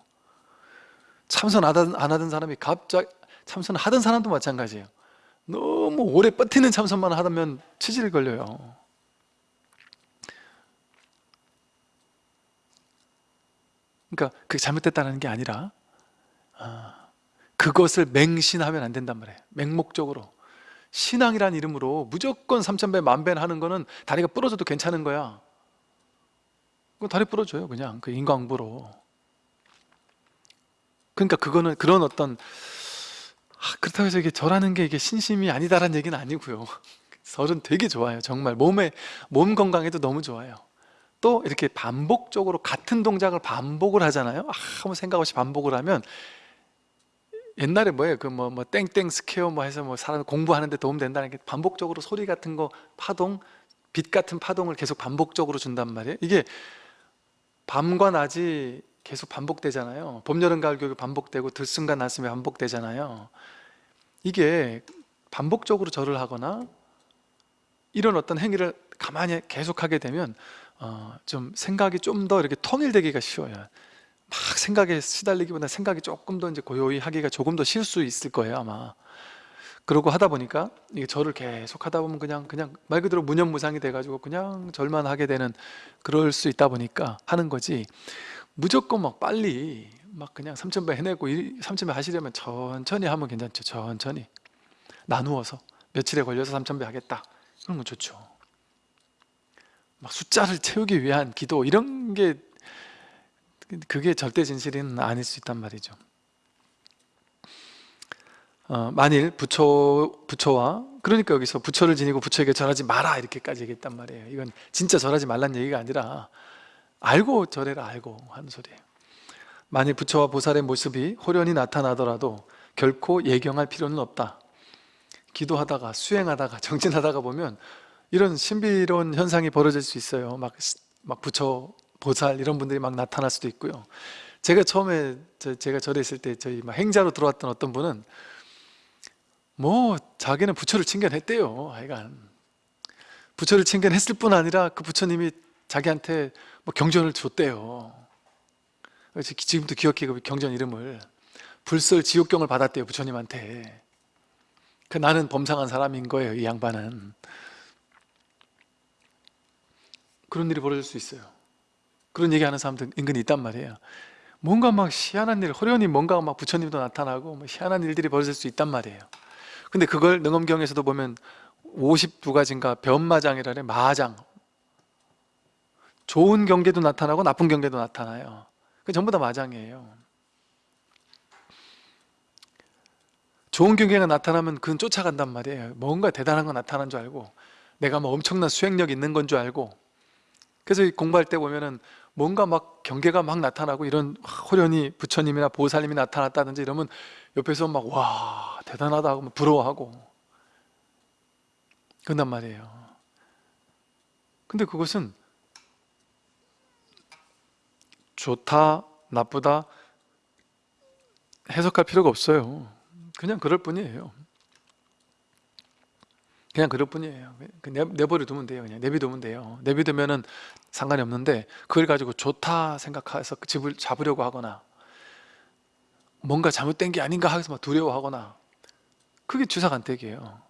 참선 안 하던, 사람이 갑자기 참선 하던 사람도 마찬가지예요. 너무 오래 버티는 참선만 하다면 치질 걸려요. 그러니까 그게 잘못됐다는 게 아니라 아, 그것을 맹신하면 안 된단 말이에요. 맹목적으로. 신앙이란 이름으로 무조건 3,000배, 만배를 하는 거는 다리가 부러져도 괜찮은 거야 그 다리 부러져요 그냥. 그 인광부로. 그러니까 그거는 그런 어떤 아, 그렇다고 해서 이게 절하는 게 이게 신심이 아니다라는 얘기는 아니고요. 절은 되게 좋아요 정말. 몸에 몸 건강에도 너무 좋아요. 또 이렇게 반복적으로 같은 동작을 반복을 하잖아요. 아, 아무 생각 없이 반복을 하면 옛날에 뭐예요? 그 뭐 뭐 땡땡 스퀘어 뭐 해서 뭐 사람 공부하는데 도움 된다는 게 반복적으로 소리 같은 거 파동 빛 같은 파동을 계속 반복적으로 준단 말이에요. 이게 밤과 낮이 계속 반복되잖아요. 봄, 여름, 가을, 겨울 반복되고 들숨과 날숨이 반복되잖아요. 이게 반복적으로 절을 하거나 이런 어떤 행위를 가만히 계속하게 되면 어, 좀 생각이 좀 더 이렇게 통일되기가 쉬워요. 막 생각에 시달리기보다 생각이 조금 더 이제 고요히 하기가 조금 더 쉬울 수 있을 거예요 아마 그러고 하다 보니까 이게 절을 계속 하다 보면 그냥 그냥 말 그대로 무념무상이 돼가지고 그냥 절만 하게 되는 그럴 수 있다 보니까 하는 거지. 무조건 막 빨리 막 그냥 3,000배 해내고 3,000배 하시려면 천천히 하면 괜찮죠. 천천히. 나누어서 며칠에 걸려서 3,000배 하겠다. 그런 건 좋죠. 막 숫자를 채우기 위한 기도 이런 게 그게 절대 진실은 아닐 수 있단 말이죠 어, 만일 부처, 부처와 그러니까 여기서 부처를 지니고 부처에게 절하지 마라 이렇게까지 얘기했단 말이에요. 이건 진짜 절하지 말란 얘기가 아니라 알고 절해라 알고 하는 소리예요. 만일 부처와 보살의 모습이 호련히 나타나더라도 결코 예경할 필요는 없다. 기도하다가 수행하다가 정진하다가 보면 이런 신비로운 현상이 벌어질 수 있어요. 막, 막 부처, 보살 이런 분들이 막 나타날 수도 있고요. 제가 처음에 저, 제가 절에 있을 때 저희 막 행자로 들어왔던 어떤 분은 뭐 자기는 부처를 칭견했대요 하여간. 부처를 칭견했을 뿐 아니라 그 부처님이 자기한테 뭐 경전을 줬대요. 지금도 기억해 그 경전 이름을. 불설 지옥경을 받았대요 부처님한테. 그 나는 범상한 사람인 거예요 이 양반은. 그런 일이 벌어질 수 있어요. 그런 얘기하는 사람들 은근히 있단 말이에요. 뭔가 막 희한한 일, 호련히 뭔가 막 부처님도 나타나고 뭐 희한한 일들이 벌어질 수 있단 말이에요 근데 그걸 능엄경에서도 보면 52가지인가 변마장이라 해 마장. 좋은 경계도 나타나고 나쁜 경계도 나타나요. 그 전부 다 마장이에요. 좋은 경계가 나타나면 그건 쫓아간단 말이에요. 뭔가 대단한 거 나타난 줄 알고 내가 뭐 엄청난 수행력 있는 건 줄 알고. 그래서 공부할 때 보면은 뭔가 막 경계가 막 나타나고 이런 호련히 부처님이나 보살님이 나타났다든지 이러면 옆에서 막 와 대단하다 하고 부러워하고. 그런단 말이에요. 근데 그것은 좋다 나쁘다 해석할 필요가 없어요. 그냥 그럴 뿐이에요. 그냥 그럴 뿐이에요. 그 내, 내버려 두면 돼요 그냥. 내비두면 돼요. 내비두면 은 상관이 없는데 그걸 가지고 좋다 생각해서 그 집을 잡으려고 하거나 뭔가 잘못된 게 아닌가 하면서 막 두려워하거나 그게 주사간택이에요.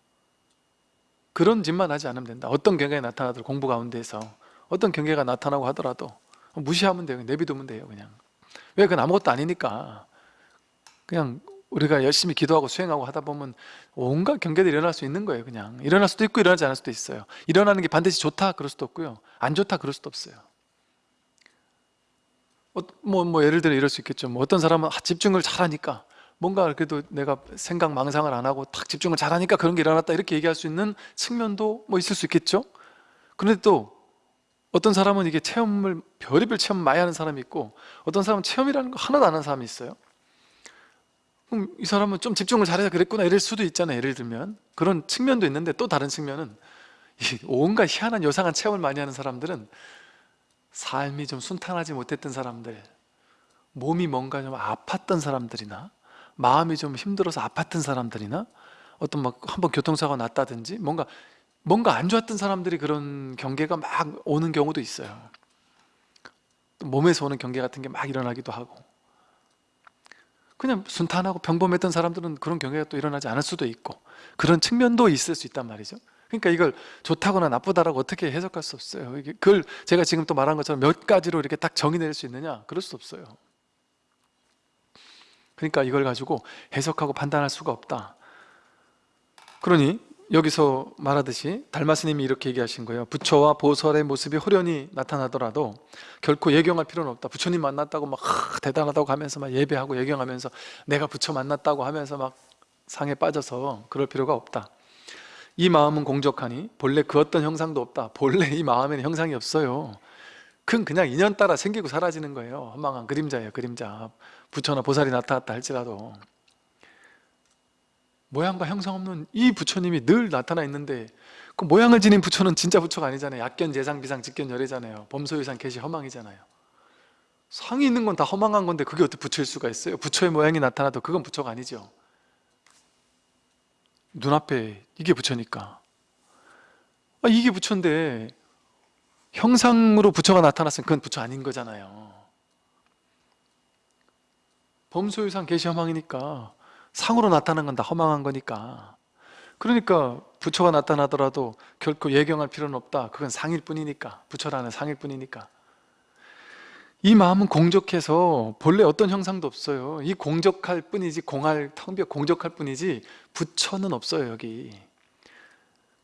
그런 짓만 하지 않으면 된다. 어떤 경계가 나타나도 공부 가운데서 어떤 경계가 나타나고 하더라도 무시하면 돼요. 내비두면 돼요 그냥. 왜 그건 아무것도 아니니까. 그냥 우리가 열심히 기도하고 수행하고 하다 보면 온갖 경계들이 일어날 수 있는 거예요 그냥. 일어날 수도 있고 일어나지 않을 수도 있어요. 일어나는 게 반드시 좋다 그럴 수도 없고요. 안 좋다 그럴 수도 없어요. 어, 뭐, 뭐 예를 들어 이럴 수 있겠죠. 뭐 어떤 사람은 아, 집중을 잘하니까 뭔가 그래도 내가 생각 망상을 안 하고 딱 집중을 잘하니까 그런 게 일어났다 이렇게 얘기할 수 있는 측면도 뭐 있을 수 있겠죠. 그런데 또 어떤 사람은 이게 체험을 별의별 체험 많이 하는 사람이 있고 어떤 사람은 체험이라는 거 하나도 안 하는 사람이 있어요. 그럼 이 사람은 좀 집중을 잘해서 그랬구나 이럴 수도 있잖아요. 예를 들면 그런 측면도 있는데 또 다른 측면은 이 온갖 희한한 요상한 체험을 많이 하는 사람들은 삶이 좀 순탄하지 못했던 사람들 몸이 뭔가 좀 아팠던 사람들이나 마음이 좀 힘들어서 아팠던 사람들이나 어떤 막 한번 교통사고가 났다든지 뭔가 뭔가 안 좋았던 사람들이 그런 경계가 막 오는 경우도 있어요. 또 몸에서 오는 경계 같은 게 막 일어나기도 하고. 그냥 순탄하고 평범했던 사람들은 그런 경계가 또 일어나지 않을 수도 있고 그런 측면도 있을 수 있단 말이죠 그러니까 이걸 좋다거나 나쁘다라고 어떻게 해석할 수 없어요. 그걸 제가 지금 또 말한 것처럼 몇 가지로 이렇게 딱 정의낼 수 있느냐? 그럴 수 없어요. 그러니까 이걸 가지고 해석하고 판단할 수가 없다. 그러니 여기서 말하듯이 달마스님이 이렇게 얘기하신 거예요. 부처와 보살의 모습이 호련히 나타나더라도 결코 예경할 필요는 없다. 부처님 만났다고 막 하, 대단하다고 하면서 막 예배하고 예경하면서 내가 부처 만났다고 하면서 막 상에 빠져서 그럴 필요가 없다 이 마음은 공적하니 본래 그 어떤 형상도 없다. 본래 이 마음에는 형상이 없어요. 그건 그냥 인연 따라 생기고 사라지는 거예요. 허망한 그림자예요 그림자. 부처나 보살이 나타났다 할지라도. 모양과 형상 없는 이 부처님이 늘 나타나 있는데 그 모양을 지닌 부처는 진짜 부처가 아니잖아요. 약견, 재상, 비상, 직견, 열애잖아요. 범소유상, 개시, 허망이잖아요. 상이 있는 건 다 허망한 건데 그게 어떻게 부처일 수가 있어요? 부처의 모양이 나타나도 그건 부처가 아니죠 눈앞에 이게 부처니까. 아, 이게 부처인데 형상으로 부처가 나타났으면 그건 부처 아닌 거잖아요. 범소유상, 개시, 허망이니까 상으로 나타난 건 다 허망한 거니까. 그러니까 부처가 나타나더라도 결코 예경할 필요는 없다. 그건 상일 뿐이니까. 부처라는 상일 뿐이니까 이 마음은 공적해서 본래 어떤 형상도 없어요. 이 공적할 뿐이지 공할 텅비어 공적할 뿐이지 부처는 없어요 여기.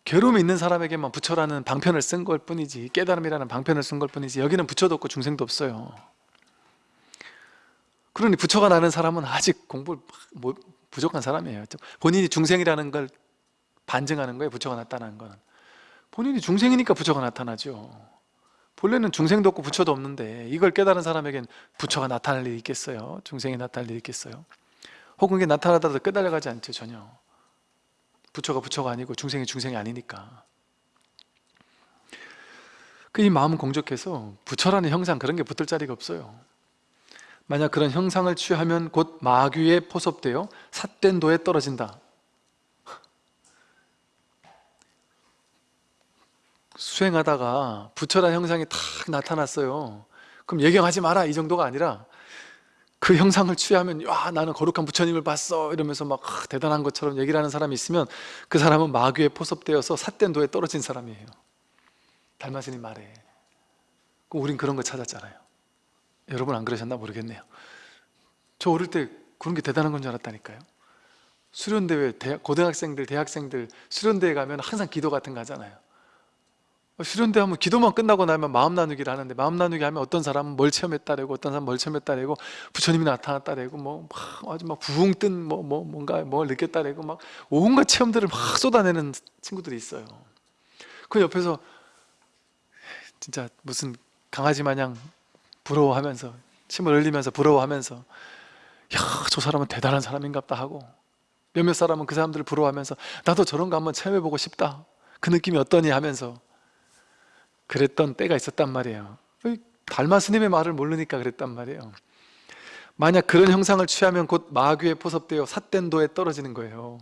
괴로움이 있는 사람에게만 부처라는 방편을 쓴 걸 뿐이지 깨달음이라는 방편을 쓴 걸 뿐이지 여기는 부처도 없고 중생도 없어요. 그러니 부처가 나는 사람은 아직 공부를 뭐 부족한 사람이에요. 본인이 중생이라는 걸 반증하는 거예요 부처가 나타나는 건. 본인이 중생이니까 부처가 나타나죠 본래는 중생도 없고 부처도 없는데 이걸 깨달은 사람에겐 부처가 나타날 일이 있겠어요? 중생이 나타날 일이 있겠어요? 혹은 이게 나타나더라도 깨달아가지 않죠 전혀. 부처가 부처가 아니고 중생이 중생이 아니니까. 그 이 마음은 공적해서 부처라는 형상 그런 게 붙을 자리가 없어요. 만약 그런 형상을 취하면 곧 마귀에 포섭되어 삿된 도에 떨어진다 수행하다가 부처란 형상이 탁 나타났어요. 그럼 예경하지 마라 이 정도가 아니라 그 형상을 취하면 와 나는 거룩한 부처님을 봤어 이러면서 막 아, 대단한 것처럼 얘기를 하는 사람이 있으면 그 사람은 마귀에 포섭되어서 삿된 도에 떨어진 사람이에요. 달마스님 말에. 우린 그런 거 찾았잖아요. 여러분 안 그러셨나 모르겠네요. 저 어릴 때 그런 게 대단한 건 줄 알았다니까요. 수련대회, 고등학생들, 대학생들 수련대회 가면 항상 기도 같은 거 하잖아요 수련대 하면 기도만 끝나고 나면 마음 나누기를 하는데 마음 나누기 하면 어떤 사람은 뭘 체험했다래고 어떤 사람은 뭘 체험했다래고 부처님이 나타났다래고 뭐 막 아주 막 부흥 뜬뭐 뭐 뭔가 뭘 느꼈다래고 막 온갖 체험들을 막 쏟아내는 친구들이 있어요. 그 옆에서 진짜 무슨 강아지 마냥 부러워하면서 침을 흘리면서 부러워하면서 야 저 사람은 대단한 사람인갑다 하고 몇몇 사람은 그 사람들을 부러워하면서 나도 저런 거 한번 체험해보고 싶다. 그 느낌이 어떠니 하면서 그랬던 때가 있었단 말이에요. 달마 스님의 말을 모르니까 그랬단 말이에요. 만약 그런 형상을 취하면 곧 마귀에 포섭되어 삿된도에 떨어지는 거예요.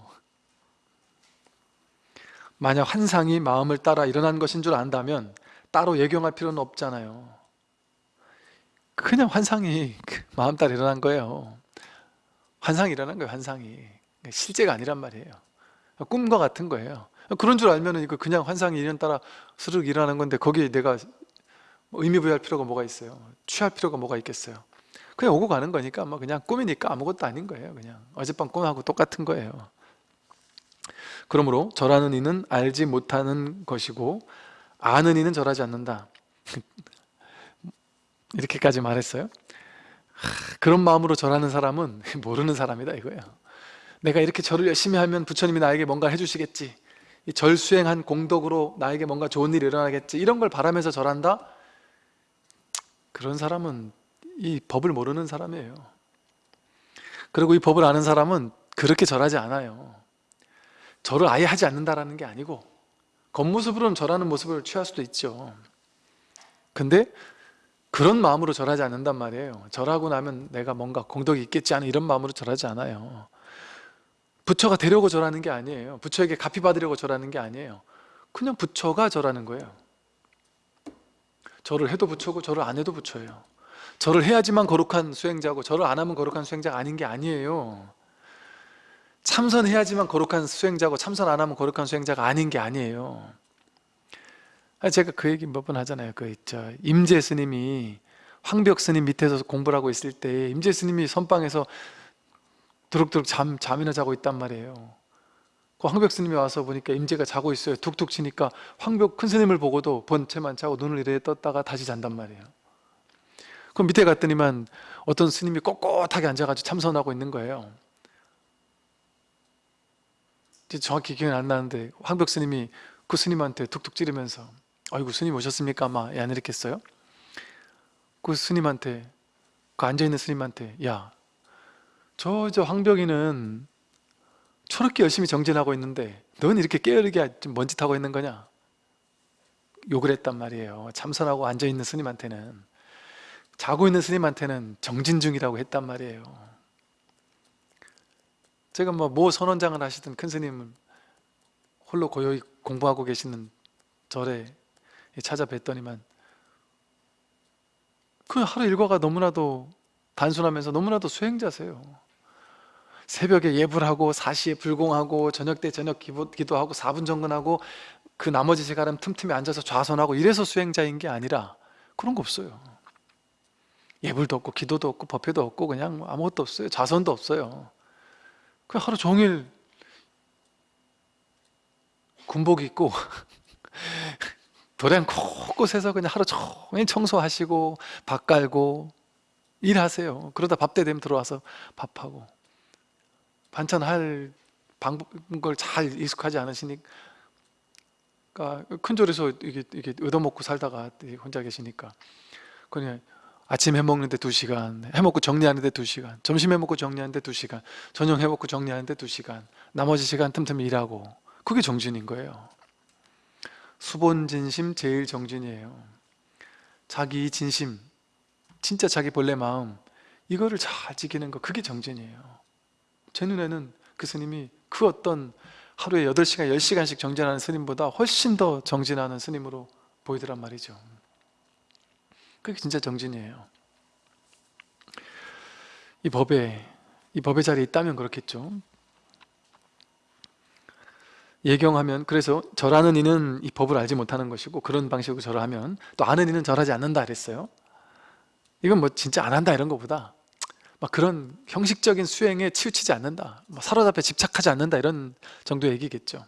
만약 환상이 마음을 따라 일어난 것인 줄 안다면 따로 예경할 필요는 없잖아요. 그냥 환상이 그 마음 따라 일어난 거예요. 환상이라는 거예요 환상이. 실제가 아니란 말이에요. 꿈과 같은 거예요 그런 줄 알면 이거 그냥 환상이 인연 따라 스르륵 일어나는 건데 거기에 내가 의미 부여할 필요가 뭐가 있어요? 취할 필요가 뭐가 있겠어요? 그냥 오고 가는 거니까 뭐 그냥 꿈이니까 아무것도 아닌 거예요 그냥. 어젯밤 꿈하고 똑같은 거예요. 그러므로 절하는 이는 알지 못하는 것이고 아는 이는 절하지 않는다. 이렇게까지 말했어요? 하, 그런 마음으로 절하는 사람은 모르는 사람이다 이거예요. 내가 이렇게 절을 열심히 하면 부처님이 나에게 뭔가 해주시겠지. 이 절 수행한 공덕으로 나에게 뭔가 좋은 일이 일어나겠지 이런 걸 바라면서 절한다? 그런 사람은 이 법을 모르는 사람이에요. 그리고 이 법을 아는 사람은 그렇게 절하지 않아요. 절을 아예 하지 않는다라는 게 아니고 겉모습으로는 절하는 모습을 취할 수도 있죠. 근데 그런 마음으로 절하지 않는단 말이에요. 절하고 나면 내가 뭔가 공덕이 있겠지 하는 이런 마음으로 절하지 않아요 부처가 되려고 절하는 게 아니에요. 부처에게 갚이 받으려고 절하는 게 아니에요. 그냥 부처가 절하는 거예요. 절을 해도 부처고 절을 안 해도 부처예요. 절을 해야지만 거룩한 수행자고 절을 안 하면 거룩한 수행자가 아닌 게 아니에요. 참선해야지만 거룩한 수행자고 참선 안 하면 거룩한 수행자가 아닌 게 아니에요. 아니, 제가 그 얘기 몇 번 하잖아요. 그 있죠 임재 스님이 황벽 스님 밑에서 공부를 하고 있을 때 임재 스님이 선방에서 두룩두룩 잠, 잠이나 자고 있단 말이에요 그 황벽 스님이 와서 보니까 임재가 자고 있어요 툭툭 치니까 황벽 큰 스님을 보고도 본체만 자고 눈을 이래 떴다가 다시 잔단 말이에요 그럼 밑에 갔더니만 어떤 스님이 꼿꼿하게 앉아가지고 참선하고 있는 거예요 정확히 기억이 안 나는데 황벽 스님이 그 스님한테 툭툭 찌르면서 아이고 스님 오셨습니까? 아마 안 이랬겠어요? 그 스님한테 그 앉아있는 스님한테 야 저 저 황벽이는 저렇게 열심히 정진하고 있는데 넌 이렇게 깨어르게 먼짓하고 있는 거냐? 욕을 했단 말이에요. 참선하고 앉아있는 스님한테는. 자고 있는 스님한테는 정진 중이라고 했단 말이에요. 제가 뭐 모 선원장을 하시던 큰 스님은 홀로 고요히 공부하고 계시는 절에 찾아뵀더니만 그 하루 일과가 너무나도 단순하면서 너무나도 수행자세요 새벽에 예불 하고 4시에 불공하고 저녁 때 저녁 기도, 기도하고 4분 정근하고 그 나머지 시간은 틈틈이 앉아서 좌선하고 이래서 수행자인 게 아니라 그런 거 없어요. 예불도 없고 기도도 없고 법회도 없고 그냥 아무것도 없어요. 좌선도 없어요. 그 하루 종일 군복 입고 도량 곳곳에서 그냥 하루 종일 청소하시고 밥 깔고 일하세요. 그러다 밥 때 되면 들어와서 밥하고 반찬 할 방법을 잘 익숙하지 않으시니까 큰 절에서 이게, 이게 얻어먹고 살다가 혼자 계시니까 그냥 아침 해먹는데 두시간 해먹고 정리하는데 두시간 점심 해먹고 정리하는데 두시간 저녁 해먹고 정리하는데 두시간 나머지 시간 틈틈이 일하고 그게 정진인 거예요. 수본진심 제일 정진이에요. 자기 진심 진짜 자기 본래 마음 이거를 잘 지키는 거 그게 정진이에요 제 눈에는 그 스님이 그 어떤 하루에 8시간, 10시간씩 정진하는 스님보다 훨씬 더 정진하는 스님으로 보이더란 말이죠. 그게 진짜 정진이에요. 이 법에 이 법의 자리에 있다면 그렇겠죠. 예경하면 그래서 절하는 이는 이 법을 알지 못하는 것이고 그런 방식으로 절을 하면 또 아는 이는 절하지 않는다 그랬어요. 이건 뭐 진짜 안 한다 이런 것보다 막 그런 형식적인 수행에 치우치지 않는다 뭐 사로잡혀 집착하지 않는다 이런 정도의 얘기겠죠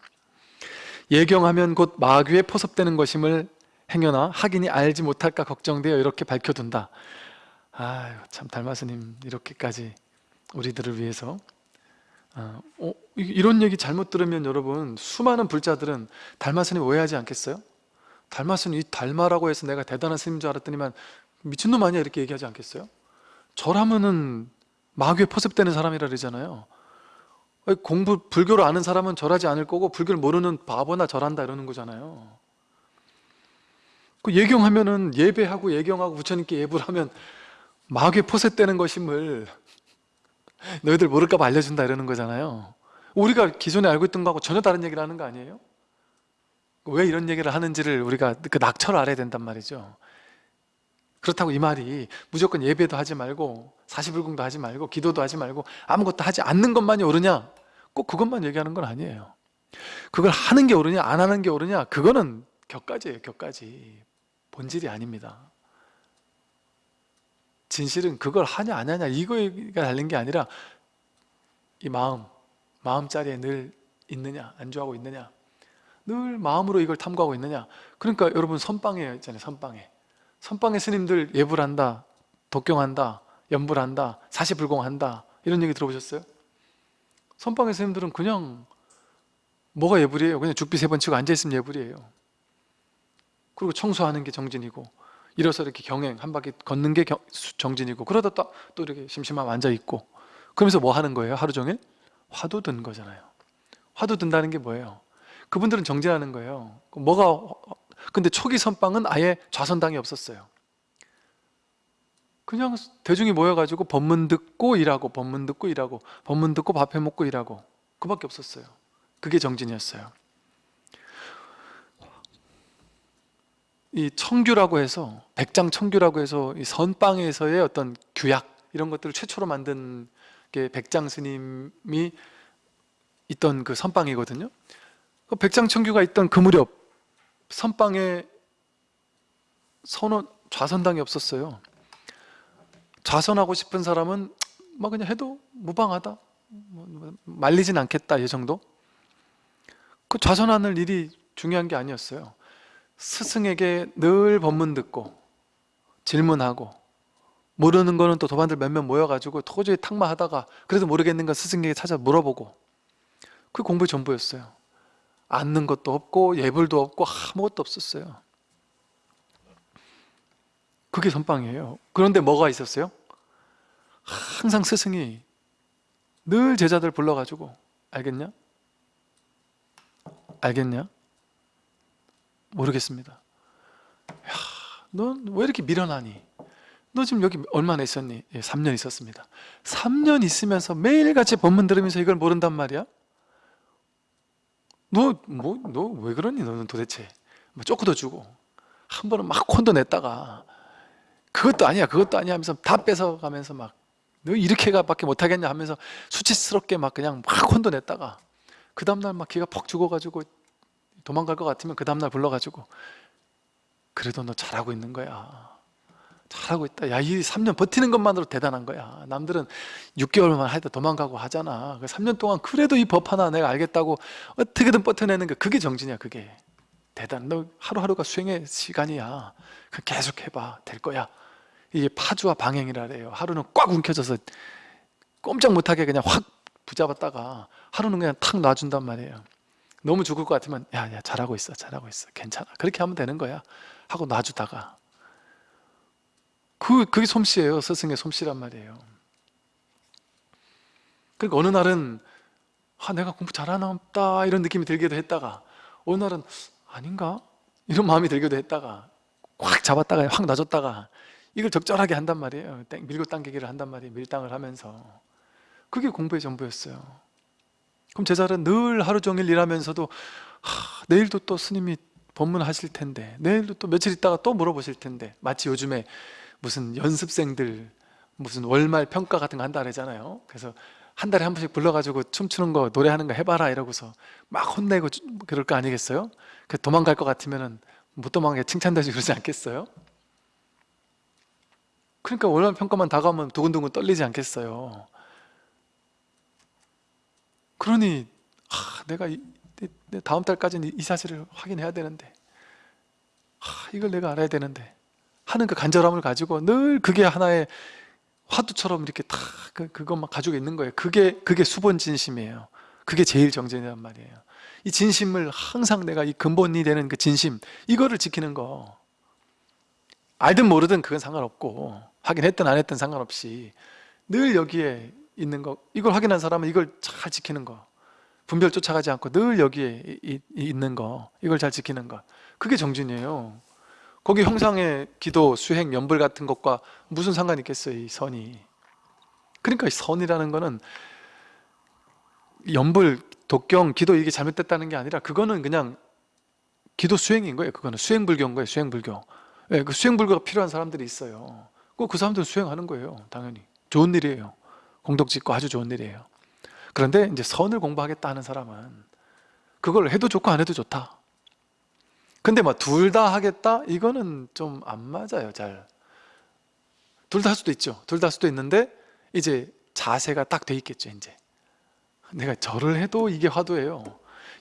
예경하면 곧 마귀에 포섭되는 것임을 행여나 학인이 알지 못할까 걱정되어 이렇게 밝혀둔다 아유 참 달마스님 이렇게까지 우리들을 위해서 어, 어, 이런 얘기 잘못 들으면 여러분 수많은 불자들은 달마스님 오해하지 않겠어요? 달마스님 이 달마라고 해서 내가 대단한 스님인 줄 알았더니만 미친놈 아니야 이렇게 얘기하지 않겠어요? 절하면은 마귀에 포섭되는 사람이라 그러잖아요. 공부 불교를 아는 사람은 절하지 않을 거고 불교를 모르는 바보나 절한다 이러는 거잖아요. 그 예경하면은 예배하고 예경하고 부처님께 예불 하면 마귀에 포섭되는 것임을 너희들 모를까 봐 알려준다 이러는 거잖아요. 우리가 기존에 알고 있던 거하고 전혀 다른 얘기를 하는 거 아니에요? 왜 이런 얘기를 하는지를 우리가 그 낙처를 알아야 된단 말이죠 그렇다고 이 말이 무조건 예배도 하지 말고 사시불공도 하지 말고 기도도 하지 말고 아무것도 하지 않는 것만이 옳으냐? 꼭 그것만 얘기하는 건 아니에요. 그걸 하는 게 옳으냐 안 하는 게 옳으냐 그거는 격가지예요 격가지. 본질이 아닙니다. 진실은 그걸 하냐 안 하냐 이거가 달린 게 아니라 이 마음 마음자리에 늘 있느냐 안주하고 있느냐 늘 마음으로 이걸 탐구하고 있느냐. 그러니까 여러분 선방에 있잖아요 선방에 선방에 스님들 예불 한다 독경한다 연불한다 사시불공한다 이런 얘기 들어보셨어요? 선방의 스님들은 그냥 뭐가 예불이에요? 그냥 죽비 세 번 치고 앉아있으면 예불이에요 그리고 청소하는 게 정진이고 일어서 이렇게 경행 한 바퀴 걷는 게 정진이고 그러다 또, 또 이렇게 심심하면 앉아있고 그러면서 뭐 하는 거예요? 하루 종일? 화두 든 거잖아요 화두 든다는 게 뭐예요? 그분들은 정진하는 거예요 뭐가 근데 초기 선방은 아예 좌선당이 없었어요. 그냥 대중이 모여가지고 법문 듣고 일하고 법문 듣고 일하고 법문 듣고 밥 해 먹고 일하고 그 밖에 없었어요. 그게 정진이었어요. 이 청규라고 해서 백장 청규라고 해서 이 선방에서의 어떤 규약 이런 것들을 최초로 만든 게 백장 스님이 있던 그 선방이거든요. 그 백장 청규가 있던 그 무렵 선방에 선원 좌선당이 없었어요. 좌선하고 싶은 사람은 뭐 그냥 해도 무방하다. 뭐, 뭐, 말리진 않겠다 이 정도? 그 좌선하는 일이 중요한 게 아니었어요. 스승에게 늘 법문 듣고 질문하고 모르는 거는 또 도반들 몇몇 모여가지고 도저히 탁마하다가 그래도 모르겠는 건 스승에게 찾아 물어보고 그 공부의 전부였어요 앉는 것도 없고 예불도 없고 아무것도 없었어요 그게 선방이에요 그런데 뭐가 있었어요? 항상 스승이 늘 제자들 불러가지고 알겠냐? 알겠냐? 모르겠습니다 넌왜 이렇게 미련하니? 너 지금 여기 얼마나 있었니? 예, 3년 있었습니다 3년 있으면서 매일같이 법문 들으면서 이걸 모른단 말이야? 너 뭐 너 왜 그러니? 너는 도대체. 뭐 쪼크도 주고. 한 번은 막 콘도 냈다가 그것도 아니야 그것도 아니야 하면서 다 뺏어가면서 막 너 이렇게가 밖에 못하겠냐 하면서 수치스럽게 막 그냥 막 혼도 냈다가 그 다음날 막 기가 퍽 죽어가지고 도망갈 것 같으면 그 다음날 불러가지고 그래도 너 잘하고 있는 거야 잘하고 있다. 야 이 3년 버티는 것만으로 대단한 거야. 남들은 6개월만 하다 도망가고 하잖아. 그 3년 동안 그래도 이 법 하나 내가 알겠다고 어떻게든 버텨내는 거 그게 정진이야 그게. 대단. 너 하루하루가 수행의 시간이야. 그 계속 해봐. 될 거야. 이게 파주와 방행이라 그래요. 하루는 꽉 움켜져서 꼼짝 못하게 그냥 확 붙잡았다가 하루는 그냥 탁 놔준단 말이에요. 너무 죽을 것 같으면 야야 잘하고 있어 잘하고 있어. 괜찮아. 그렇게 하면 되는 거야. 하고 놔주다가 그, 그게 솜씨예요. 스승의 솜씨란 말이에요. 그러니까 어느 날은 아 내가 공부 잘하나 보다 이런 느낌이 들기도 했다가 어느 날은 아닌가? 이런 마음이 들기도 했다가 확 잡았다가 확 놔줬다가 이걸 적절하게 한단 말이에요. 땡, 밀고 당기기를 한단 말이에요. 밀당을 하면서. 그게 공부의 전부였어요. 그럼 제자는 늘 하루 종일 일하면서도 하, 내일도 또 스님이 법문하실 텐데 내일도 또 며칠 있다가 또 물어보실 텐데 마치 요즘에 무슨 연습생들 무슨 월말 평가 같은 거 한다 그러잖아요 그래서 한 달에 한 번씩 불러가지고 춤추는 거 노래하는 거 해봐라 이러고서 막 혼내고 그럴 거 아니겠어요? 그 도망갈 것 같으면 못 도망가게 칭찬되지 그러지 않겠어요? 그러니까 월말 평가만 다가오면 두근두근 떨리지 않겠어요? 그러니 하, 내가 이, 내 다음 달까지는 이 사실을 확인해야 되는데 하, 이걸 내가 알아야 되는데 하는 그 간절함을 가지고 늘 그게 하나의 화두처럼 이렇게 다 그, 그것만 가지고 있는 거예요. 그게 그게 수본 진심이에요. 그게 제일 정전이란 말이에요. 이 진심을 항상 내가 이 근본이 되는 그 진심 이거를 지키는 거. 알든 모르든 그건 상관없고 확인했든 안 했든 상관없이 늘 여기에 있는 거 이걸 확인한 사람은 이걸 잘 지키는 거. 분별 쫓아가지 않고 늘 여기에 있는 거. 이걸 잘 지키는 거. 그게 정진이에요 거기 형상의 기도, 수행, 연불 같은 것과 무슨 상관이 있겠어요 이 선이? 그러니까 이 선이라는 거는 연불, 독경, 기도 이게 잘못됐다는 게 아니라 그거는 그냥 기도 수행인 거예요 그거는. 수행불교인 거예요 수행불교. 예, 그 수행불교가 필요한 사람들이 있어요. 꼭 그 사람들은 수행하는 거예요 당연히. 좋은 일이에요. 공덕 짓고 아주 좋은 일이에요. 그런데 이제 선을 공부하겠다 하는 사람은 그걸 해도 좋고 안 해도 좋다 근데 뭐둘다 하겠다? 이거는 좀 안 맞아요 잘. 둘 다 할 수도 있죠. 둘 다 할 수도 있는데 이제 자세가 딱 돼 있겠죠 이제. 내가 절을 해도 이게 화두예요.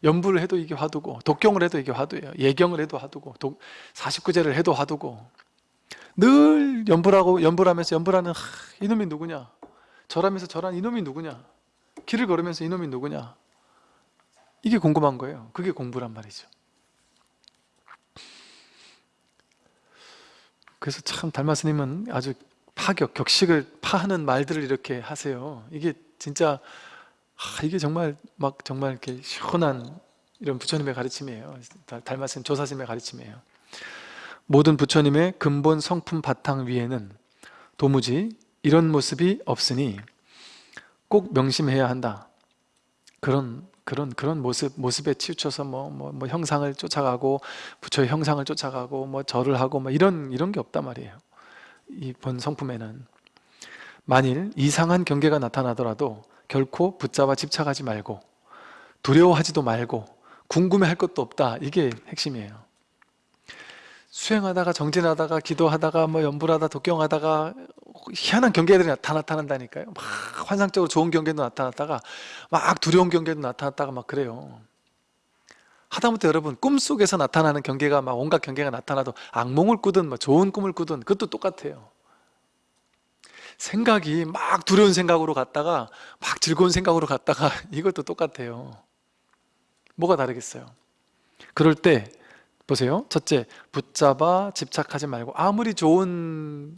연부를 해도 이게 화두고 독경을 해도 이게 화두예요. 예경을 해도 화두고 독, 49제를 해도 화두고. 늘 연부라고 연부하면서 연부라는 하, 이놈이 누구냐? 절하면서 절한 이놈이 누구냐? 길을 걸으면서 이놈이 누구냐? 이게 궁금한 거예요. 그게 공부란 말이죠 그래서 참 달마 스님은 아주 파격, 격식을 파하는 말들을 이렇게 하세요. 이게 진짜 아, 이게 정말 막 정말 이렇게 시원한 이런 부처님의 가르침이에요. 달- 달마스님 조사심의 가르침이에요. 모든 부처님의 근본 성품 바탕 위에는 도무지 이런 모습이 없으니 꼭 명심해야 한다. 그런 그런 그런 모습 모습에 치우쳐서 뭐뭐 뭐 형상을 쫓아가고 부처의 형상을 쫓아가고 뭐 절을 하고 뭐 이런 이런 게 없단 말이에요. 이본 성품에는 만일 이상한 경계가 나타나더라도 결코 붙잡아 집착하지 말고 두려워하지도 말고 궁금해할 것도 없다. 이게 핵심이에요. 수행하다가 정진하다가 기도하다가 뭐 연불하다 독경하다가 희한한 경계들이 다 나타난다니까요. 막 환상적으로 좋은 경계도 나타났다가 막 두려운 경계도 나타났다가 막 그래요. 하다못해 여러분 꿈속에서 나타나는 경계가 막 온갖 경계가 나타나도 악몽을 꾸든 뭐 좋은 꿈을 꾸든 그것도 똑같아요. 생각이 막 두려운 생각으로 갔다가 막 즐거운 생각으로 갔다가 이것도 똑같아요. 뭐가 다르겠어요? 그럴 때 보세요. 첫째 붙잡아 집착하지 말고 아무리 좋은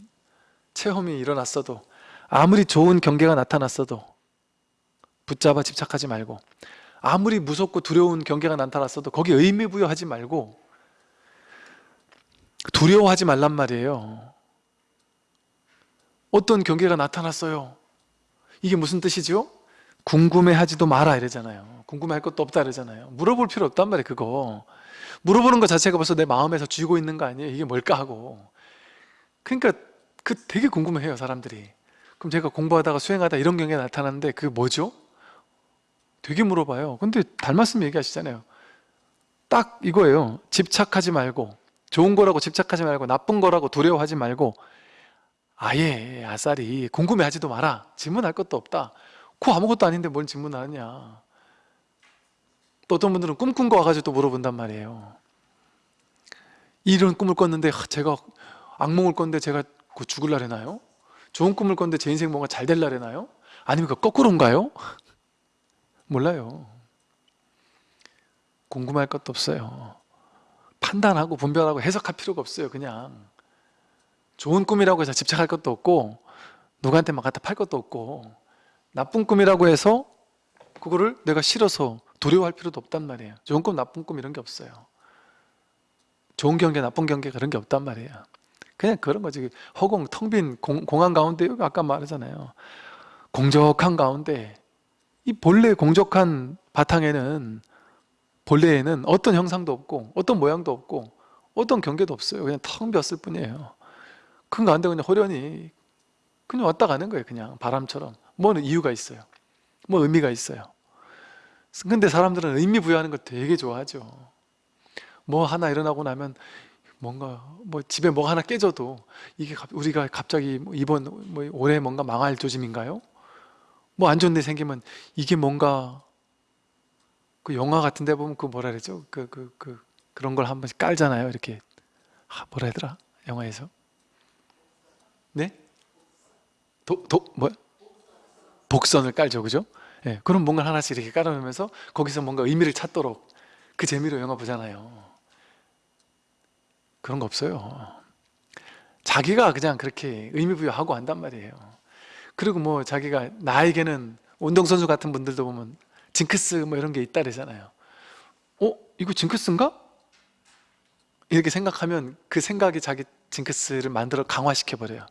체험이 일어났어도 아무리 좋은 경계가 나타났어도 붙잡아 집착하지 말고 아무리 무섭고 두려운 경계가 나타났어도 거기에 의미 부여하지 말고 두려워하지 말란 말이에요. 어떤 경계가 나타났어요? 이게 무슨 뜻이죠? 궁금해하지도 마라 이러잖아요. 궁금해할 것도 없다 이러잖아요. 물어볼 필요 없단 말이에요 그거 물어보는 것 자체가 벌써 내 마음에서 쥐고 있는 거 아니에요? 이게 뭘까 하고. 그러니까 그 되게 궁금해해요 사람들이. 그럼 제가 공부하다가 수행하다 이런 경우가 나타났는데 그게 뭐죠? 되게 물어봐요. 근데 달말씀 얘기하시잖아요. 딱 이거예요. 집착하지 말고 좋은 거라고 집착하지 말고 나쁜 거라고 두려워하지 말고 아예 아싸리 궁금해하지도 마라. 질문할 것도 없다. 그 아무것도 아닌데 뭘 질문하느냐 또 어떤 분들은 꿈꾼 거 와가지고 또 물어본단 말이에요 이런 꿈을 꿨는데 하, 제가 악몽을 꿨는데 제가 그 죽을라래나요? 좋은 꿈을 꿨는데 제 인생 뭔가 잘 될라래나요? 아니면 그 거꾸로인가요? 몰라요 궁금할 것도 없어요 판단하고 분별하고 해석할 필요가 없어요 그냥 좋은 꿈이라고 해서 집착할 것도 없고 누구한테 막 갖다 팔 것도 없고 나쁜 꿈이라고 해서 그거를 내가 싫어서 두려워할 필요도 없단 말이에요. 좋은 꿈 나쁜 꿈 이런 게 없어요. 좋은 경계 나쁜 경계 그런 게 없단 말이에요. 그냥 그런 거지. 허공 텅 빈 공항 가운데 아까 말하잖아요. 공적한 가운데 이 본래 공적한 바탕에는 본래에는 어떤 형상도 없고 어떤 모양도 없고 어떤 경계도 없어요. 그냥 텅 비었을 뿐이에요. 그 가운데 그냥 호련히 그냥 왔다 가는 거예요 그냥. 바람처럼. 뭐는 이유가 있어요? 뭐 의미가 있어요 근데 사람들은 의미 부여하는 거 되게 좋아하죠 뭐 하나 일어나고 나면 뭔가 뭐 집에 뭐 하나 깨져도 이게 갑- 우리가 갑자기 뭐 이번 뭐 올해 뭔가 망할 조짐인가요? 뭐 안 좋은 일 생기면 이게 뭔가 그 영화 같은 데 보면 그 뭐라 그러죠? 그 그 그 그, 런 걸 한 번씩 깔잖아요. 이렇게 아, 뭐라 하더라? 영화에서 네? 도 도 뭐야? 복선을 깔죠, 그죠? 예, 그럼 뭔가 하나씩 이렇게 깔아놓으면서 거기서 뭔가 의미를 찾도록 그 재미로 영화 보잖아요. 그런 거 없어요. 자기가 그냥 그렇게 의미 부여하고 한단 말이에요. 그리고 뭐 자기가 나에게는 운동선수 같은 분들도 보면 징크스 뭐 이런 게 있다 그러잖아요. 어? 이거 징크스인가? 이렇게 생각하면 그 생각이 자기 징크스를 만들어 강화시켜 버려요.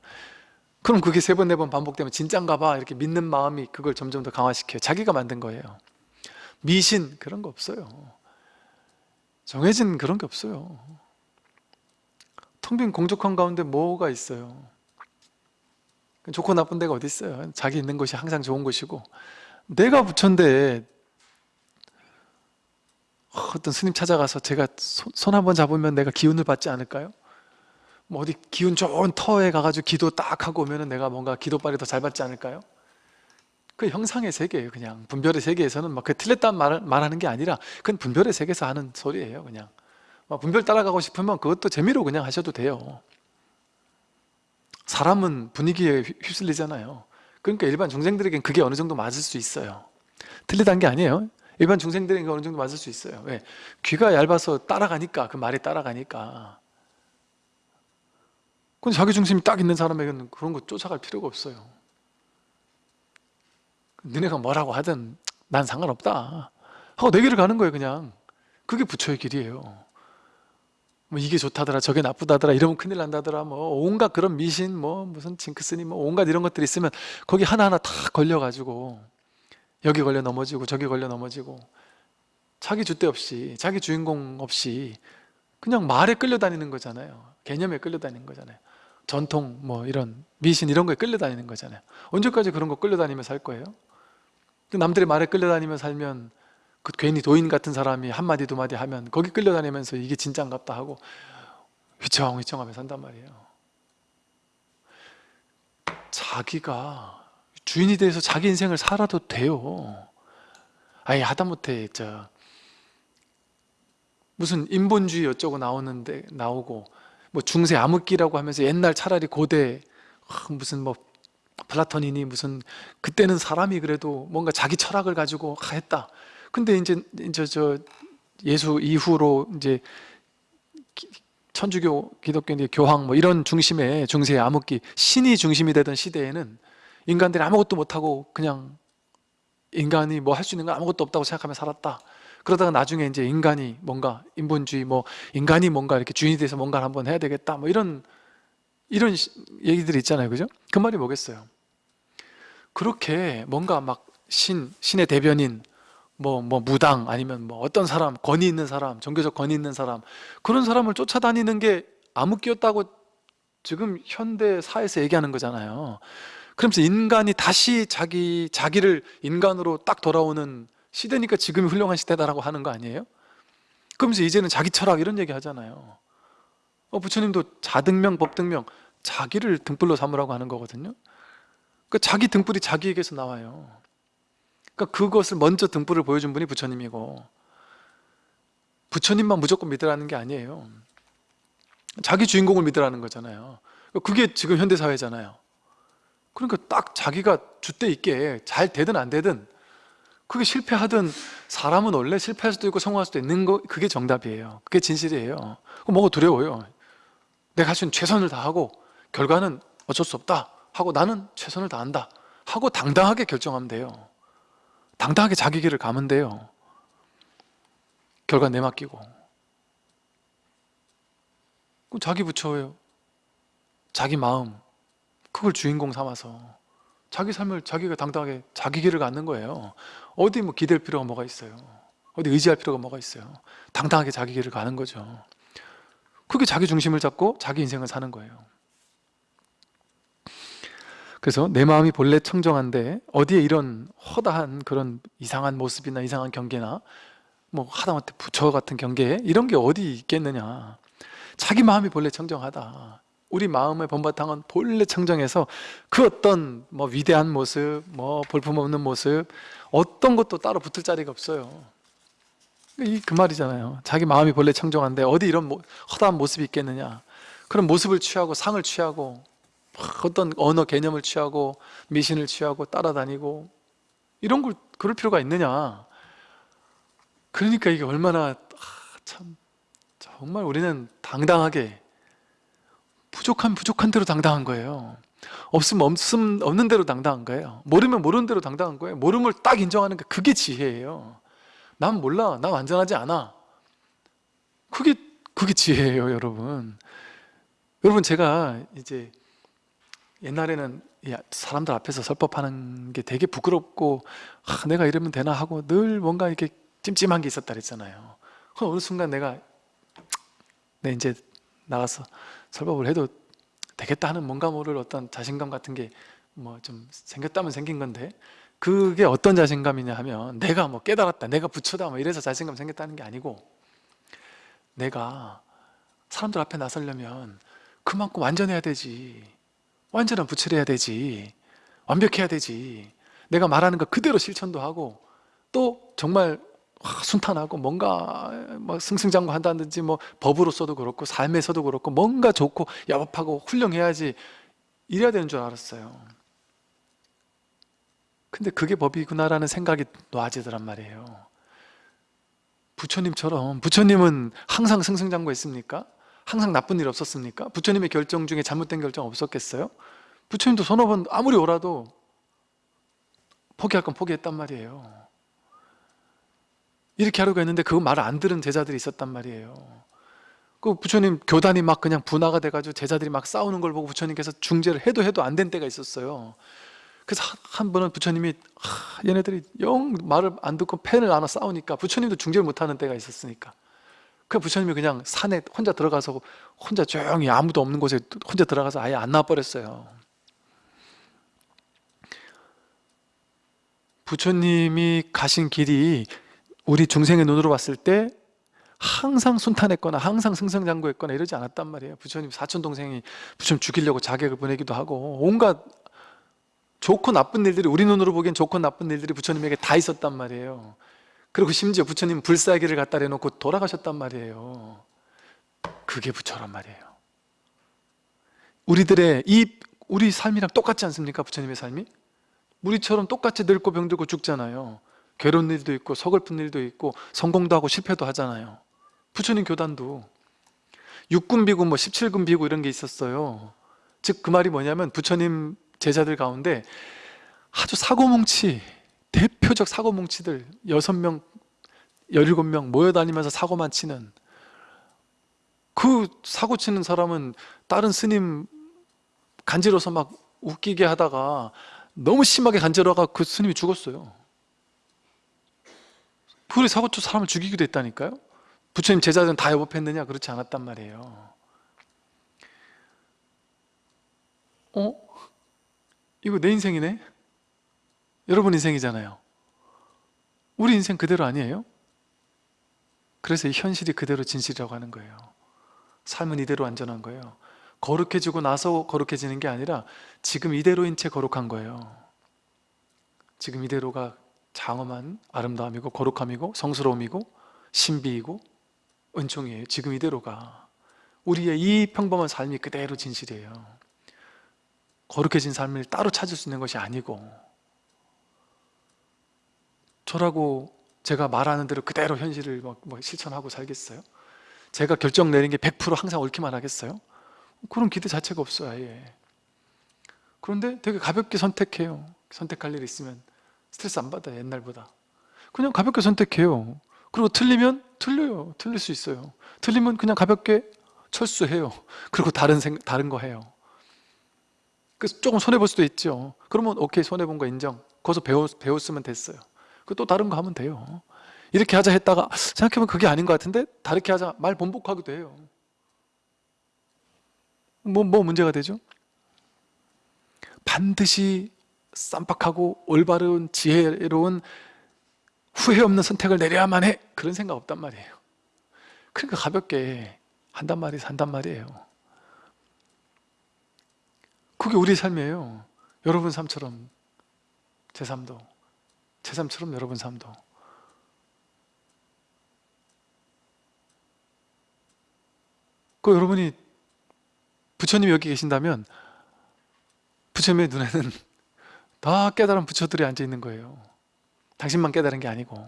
그럼 그게 세 번 네 번 반복되면 진짠가 봐 이렇게 믿는 마음이 그걸 점점 더 강화시켜요. 자기가 만든 거예요. 미신 그런 거 없어요. 정해진 그런 게 없어요. 텅 빈 공족한 가운데 뭐가 있어요? 좋고 나쁜 데가 어디 있어요? 자기 있는 곳이 항상 좋은 곳이고 내가 부처인데 어떤 스님 찾아가서 제가 손 한 번 잡으면 내가 기운을 받지 않을까요? 뭐 어디 기운 좋은 터에 가가지고 기도 딱 하고 오면은 내가 뭔가 기도빨이 더 잘 받지 않을까요? 그 형상의 세계예요 그냥. 분별의 세계에서는 막 그 틀렸다는 말, 말하는 게 아니라 그건 분별의 세계에서 하는 소리예요 그냥. 막 분별 따라가고 싶으면 그것도 재미로 그냥 하셔도 돼요. 사람은 분위기에 휩- 휩쓸리잖아요. 그러니까 일반 중생들에겐 그게 어느 정도 맞을 수 있어요. 틀리다는 게 아니에요. 일반 중생들에게 어느 정도 맞을 수 있어요. 왜? 귀가 얇아서 따라가니까 그 말이 따라가니까 근데 자기 중심이 딱 있는 사람에게는 그런 거 쫓아갈 필요가 없어요. 너네가 뭐라고 하든 난 상관없다. 하고 내 길을 가는 거예요 그냥. 그게 부처의 길이에요. 뭐 이게 좋다더라 저게 나쁘다더라 이러면 큰일 난다더라 뭐 온갖 그런 미신 뭐 무슨 징크스니 뭐 온갖 이런 것들이 있으면 거기 하나하나 다 걸려가지고 여기 걸려 넘어지고 저기 걸려 넘어지고 자기 주대 없이 자기 주인공 없이 그냥 말에 끌려다니는 거잖아요. 개념에 끌려다니는 거잖아요 전통 뭐 이런 미신 이런 거에 끌려다니는 거잖아요. 언제까지 그런 거 끌려다니며 살 거예요? 그 남들의 말에 끌려다니며 살면 그 괜히 도인 같은 사람이 한마디 두마디 하면 거기 끌려다니면서 이게 진짠갑다 하고 휘청휘청하며 산단 말이에요. 자기가 주인이 돼서 자기 인생을 살아도 돼요. 아예 하다못해 저 무슨 인본주의 어쩌고 나오는데 나오고 뭐 중세 암흑기라고 하면서 옛날 차라리 고대 아, 무슨 뭐 플라톤이니 무슨 그때는 사람이 그래도 뭔가 자기 철학을 가지고 하- 했다. 근데 이제 이제 저 예수 이후로 이제 기- 천주교, 기독교, 교황 뭐 이런 중심의 중세 암흑기 신이 중심이 되던 시대에는 인간들이 아무것도 못하고 그냥 인간이 뭐 할 수 있는 건 아무것도 없다고 생각하며 살았다. 그러다가 나중에 이제 인간이 뭔가 인본주의 뭐 인간이 뭔가 이렇게 주인이 돼서 뭔가를 한번 해야 되겠다 뭐 이런 이런 시- 얘기들이 있잖아요. 그죠? 그 말이 뭐겠어요? 그렇게 뭔가 막 신, 신의 대변인 뭐, 뭐 무당 아니면 뭐 어떤 사람 권위 있는 사람 종교적 권위 있는 사람 그런 사람을 쫓아다니는 게 암흑기였다고 지금 현대 사회에서 얘기하는 거잖아요. 그러면서 인간이 다시 자기, 자기를 인간으로 딱 돌아오는 시대니까 지금이 훌륭한 시대다라고 하는 거 아니에요? 그러면서 이제는 자기 철학 이런 얘기 하잖아요. 어, 부처님도 자등명, 법등명 자기를 등불로 삼으라고 하는 거거든요. 그 자기 등불이 자기에게서 나와요. 그러니까 그것을 먼저 등불을 보여준 분이 부처님이고 부처님만 무조건 믿으라는 게 아니에요. 자기 주인공을 믿으라는 거잖아요. 그게 지금 현대사회잖아요. 그러니까 딱 자기가 줏대 있게 잘 되든 안 되든 그게 실패하든 사람은 원래 실패할 수도 있고 성공할 수도 있는 거 그게 정답이에요. 그게 진실이에요. 뭐가 두려워요? 내가 할 수 있는 최선을 다하고 결과는 어쩔 수 없다 하고 나는 최선을 다한다 하고 당당하게 결정하면 돼요. 당당하게 자기 길을 가면 돼요. 결과 내맡기고. 그럼 자기 부처예요. 자기 마음. 그걸 주인공 삼아서 자기 삶을 자기가 당당하게 자기 길을 갖는 거예요. 어디 뭐 기댈 필요가 뭐가 있어요? 어디 의지할 필요가 뭐가 있어요? 당당하게 자기 길을 가는 거죠. 그게 자기 중심을 잡고 자기 인생을 사는 거예요. 그래서 내 마음이 본래 청정한데 어디에 이런 허다한 그런 이상한 모습이나 이상한 경계나 뭐 하다못해 부처 같은 경계 이런 게 어디 있겠느냐. 자기 마음이 본래 청정하다 우리 마음의 본바탕은 본래 청정해서 그 어떤 뭐 위대한 모습 뭐 볼품없는 모습 어떤 것도 따로 붙을 자리가 없어요. 이 그 말이잖아요. 자기 마음이 본래 청정한데 어디 이런 모- 허다한 모습이 있겠느냐. 그런 모습을 취하고 상을 취하고 막 어떤 언어 개념을 취하고 미신을 취하고 따라다니고 이런 걸 그럴 필요가 있느냐. 그러니까 이게 얼마나 아, 참 정말 우리는 당당하게 부족한 부족한 대로 당당한 거예요. 없으면 없음 없는 대로 당당한 거예요. 모르면 모르는 대로 당당한 거예요. 모름을 딱 인정하는 게 그게 지혜예요. 난 몰라. 난 완전하지 않아. 그게 그게 지혜예요 여러분. 여러분 제가 이제 옛날에는 이 사람들 앞에서 설법하는 게 되게 부끄럽고 아, 내가 이러면 되나 하고 늘 뭔가 이렇게 찜찜한 게 있었다 그랬잖아요. 그 어느 순간 내가 내 이제 나가서 설법을 해도 되겠다 하는 뭔가 모를 어떤 자신감 같은 게 뭐 좀 생겼다면 생긴 건데 그게 어떤 자신감이냐 하면 내가 뭐 깨달았다 내가 부처다 뭐 이래서 자신감 생겼다는 게 아니고 내가 사람들 앞에 나서려면 그만큼 완전해야 되지 완전한 부처를 해야 되지 완벽해야 되지. 내가 말하는 거 그대로 실천도 하고 또 정말 와, 순탄하고 뭔가 뭐 승승장구한다든지 뭐 법으로서도 그렇고 삶에서도 그렇고 뭔가 좋고 야곱하고 훌륭해야지 이래야 되는 줄 알았어요 근데 그게 법이구나라는 생각이 놓아지더란 말이에요 부처님처럼 부처님은 항상 승승장구했습니까? 항상 나쁜 일 없었습니까? 부처님의 결정 중에 잘못된 결정 없었겠어요? 부처님도 서너 번 아무리 오라도 포기할 건 포기했단 말이에요 이렇게 하려고 했는데 그거 말을 안 들은 제자들이 있었단 말이에요. 그 부처님 교단이 막 그냥 분화가 돼가지고 제자들이 막 싸우는 걸 보고 부처님께서 중재를 해도 해도 안 된 때가 있었어요. 그래서 한- 한 번은 부처님이 하, 얘네들이 영 말을 안 듣고 펜을 안아 싸우니까 부처님도 중재를 못하는 때가 있었으니까. 그 부처님이 그냥 산에 혼자 들어가서 혼자 조용히 아무도 없는 곳에 혼자 들어가서 아예 안 나와버렸어요. 부처님이 가신 길이 우리 중생의 눈으로 봤을 때 항상 순탄했거나 항상 승승장구했거나 이러지 않았단 말이에요. 부처님 사촌동생이 부처님 죽이려고 자객을 보내기도 하고 온갖 좋고 나쁜 일들이 우리 눈으로 보기엔 좋고 나쁜 일들이 부처님에게 다 있었단 말이에요. 그리고 심지어 부처님 불사기를 갖다 내놓고 돌아가셨단 말이에요. 그게 부처란 말이에요. 우리들의 이 우리 삶이랑 똑같지 않습니까? 부처님의 삶이? 우리처럼 똑같이 늙고 병들고 죽잖아요 괴로운 일도 있고 서글픈 일도 있고 성공도 하고 실패도 하잖아요. 부처님 교단도. 육군 비구 뭐 17군 비구 이런 게 있었어요. 즉 그 말이 뭐냐면 부처님 제자들 가운데 아주 사고뭉치 대표적 사고뭉치들 여섯 명 17명 모여다니면서 사고만 치는 그 사고 치는 사람은 다른 스님 간지러서 막 웃기게 하다가 너무 심하게 간지러가 그 스님이 죽었어요 그리 사고 쳐 사람을 죽이기도 했다니까요? 부처님 제자들은 다 여법했느냐? 그렇지 않았단 말이에요. 어? 이거 내 인생이네? 여러분 인생이잖아요. 우리 인생 그대로 아니에요? 그래서 이 현실이 그대로 진실이라고 하는 거예요. 삶은 이대로 안전한 거예요. 거룩해지고 나서 거룩해지는 게 아니라 지금 이대로인 채 거룩한 거예요. 지금 이대로가 장엄한 아름다움이고 거룩함이고 성스러움이고 신비이고 은총이에요. 지금 이대로가 우리의 이 평범한 삶이 그대로 진실이에요. 거룩해진 삶을 따로 찾을 수 있는 것이 아니고 저라고 제가 말하는 대로 그대로 현실을 뭐, 뭐 실천하고 살겠어요? 제가 결정 내린 게 100% 항상 옳기만 하겠어요? 그런 기대 자체가 없어요 아예. 그런데 되게 가볍게 선택해요. 선택할 일 있으면 스트레스 안 받아요 옛날보다. 그냥 가볍게 선택해요. 그리고 틀리면 틀려요. 틀릴 수 있어요. 틀리면 그냥 가볍게 철수해요. 그리고 다른 생 다른 거 해요. 그래서 조금 손해볼 수도 있죠. 그러면 오케이 손해본 거 인정. 거기서 배웠, 배웠으면 됐어요. 그또 다른 거 하면 돼요. 이렇게 하자 했다가 생각해보면 그게 아닌 것 같은데 다르게 하자 말 번복하기도 해요. 뭐, 뭐 문제가 되죠? 반드시 쌈박하고 올바른 지혜로운 후회 없는 선택을 내려야만 해. 그런 생각 없단 말이에요. 그러니까 가볍게 한단 말이 산단 말이에요. 그게 우리 삶이에요. 여러분 삶처럼 제 삶도 제 삶처럼 여러분 삶도. 그 여러분이 부처님이 여기 계신다면 부처님의 눈에는 다 깨달은 부처들이 앉아 있는 거예요. 당신만 깨달은 게 아니고.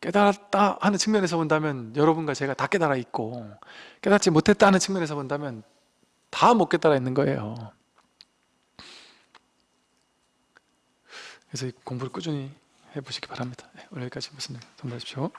깨달았다 하는 측면에서 본다면 여러분과 제가 다 깨달아 있고 깨닫지 못했다 하는 측면에서 본다면 다 못 깨달아 있는 거예요. 그래서 이 공부를 꾸준히 해보시기 바랍니다. 네, 오늘 여기까지 말씀 전달하십시오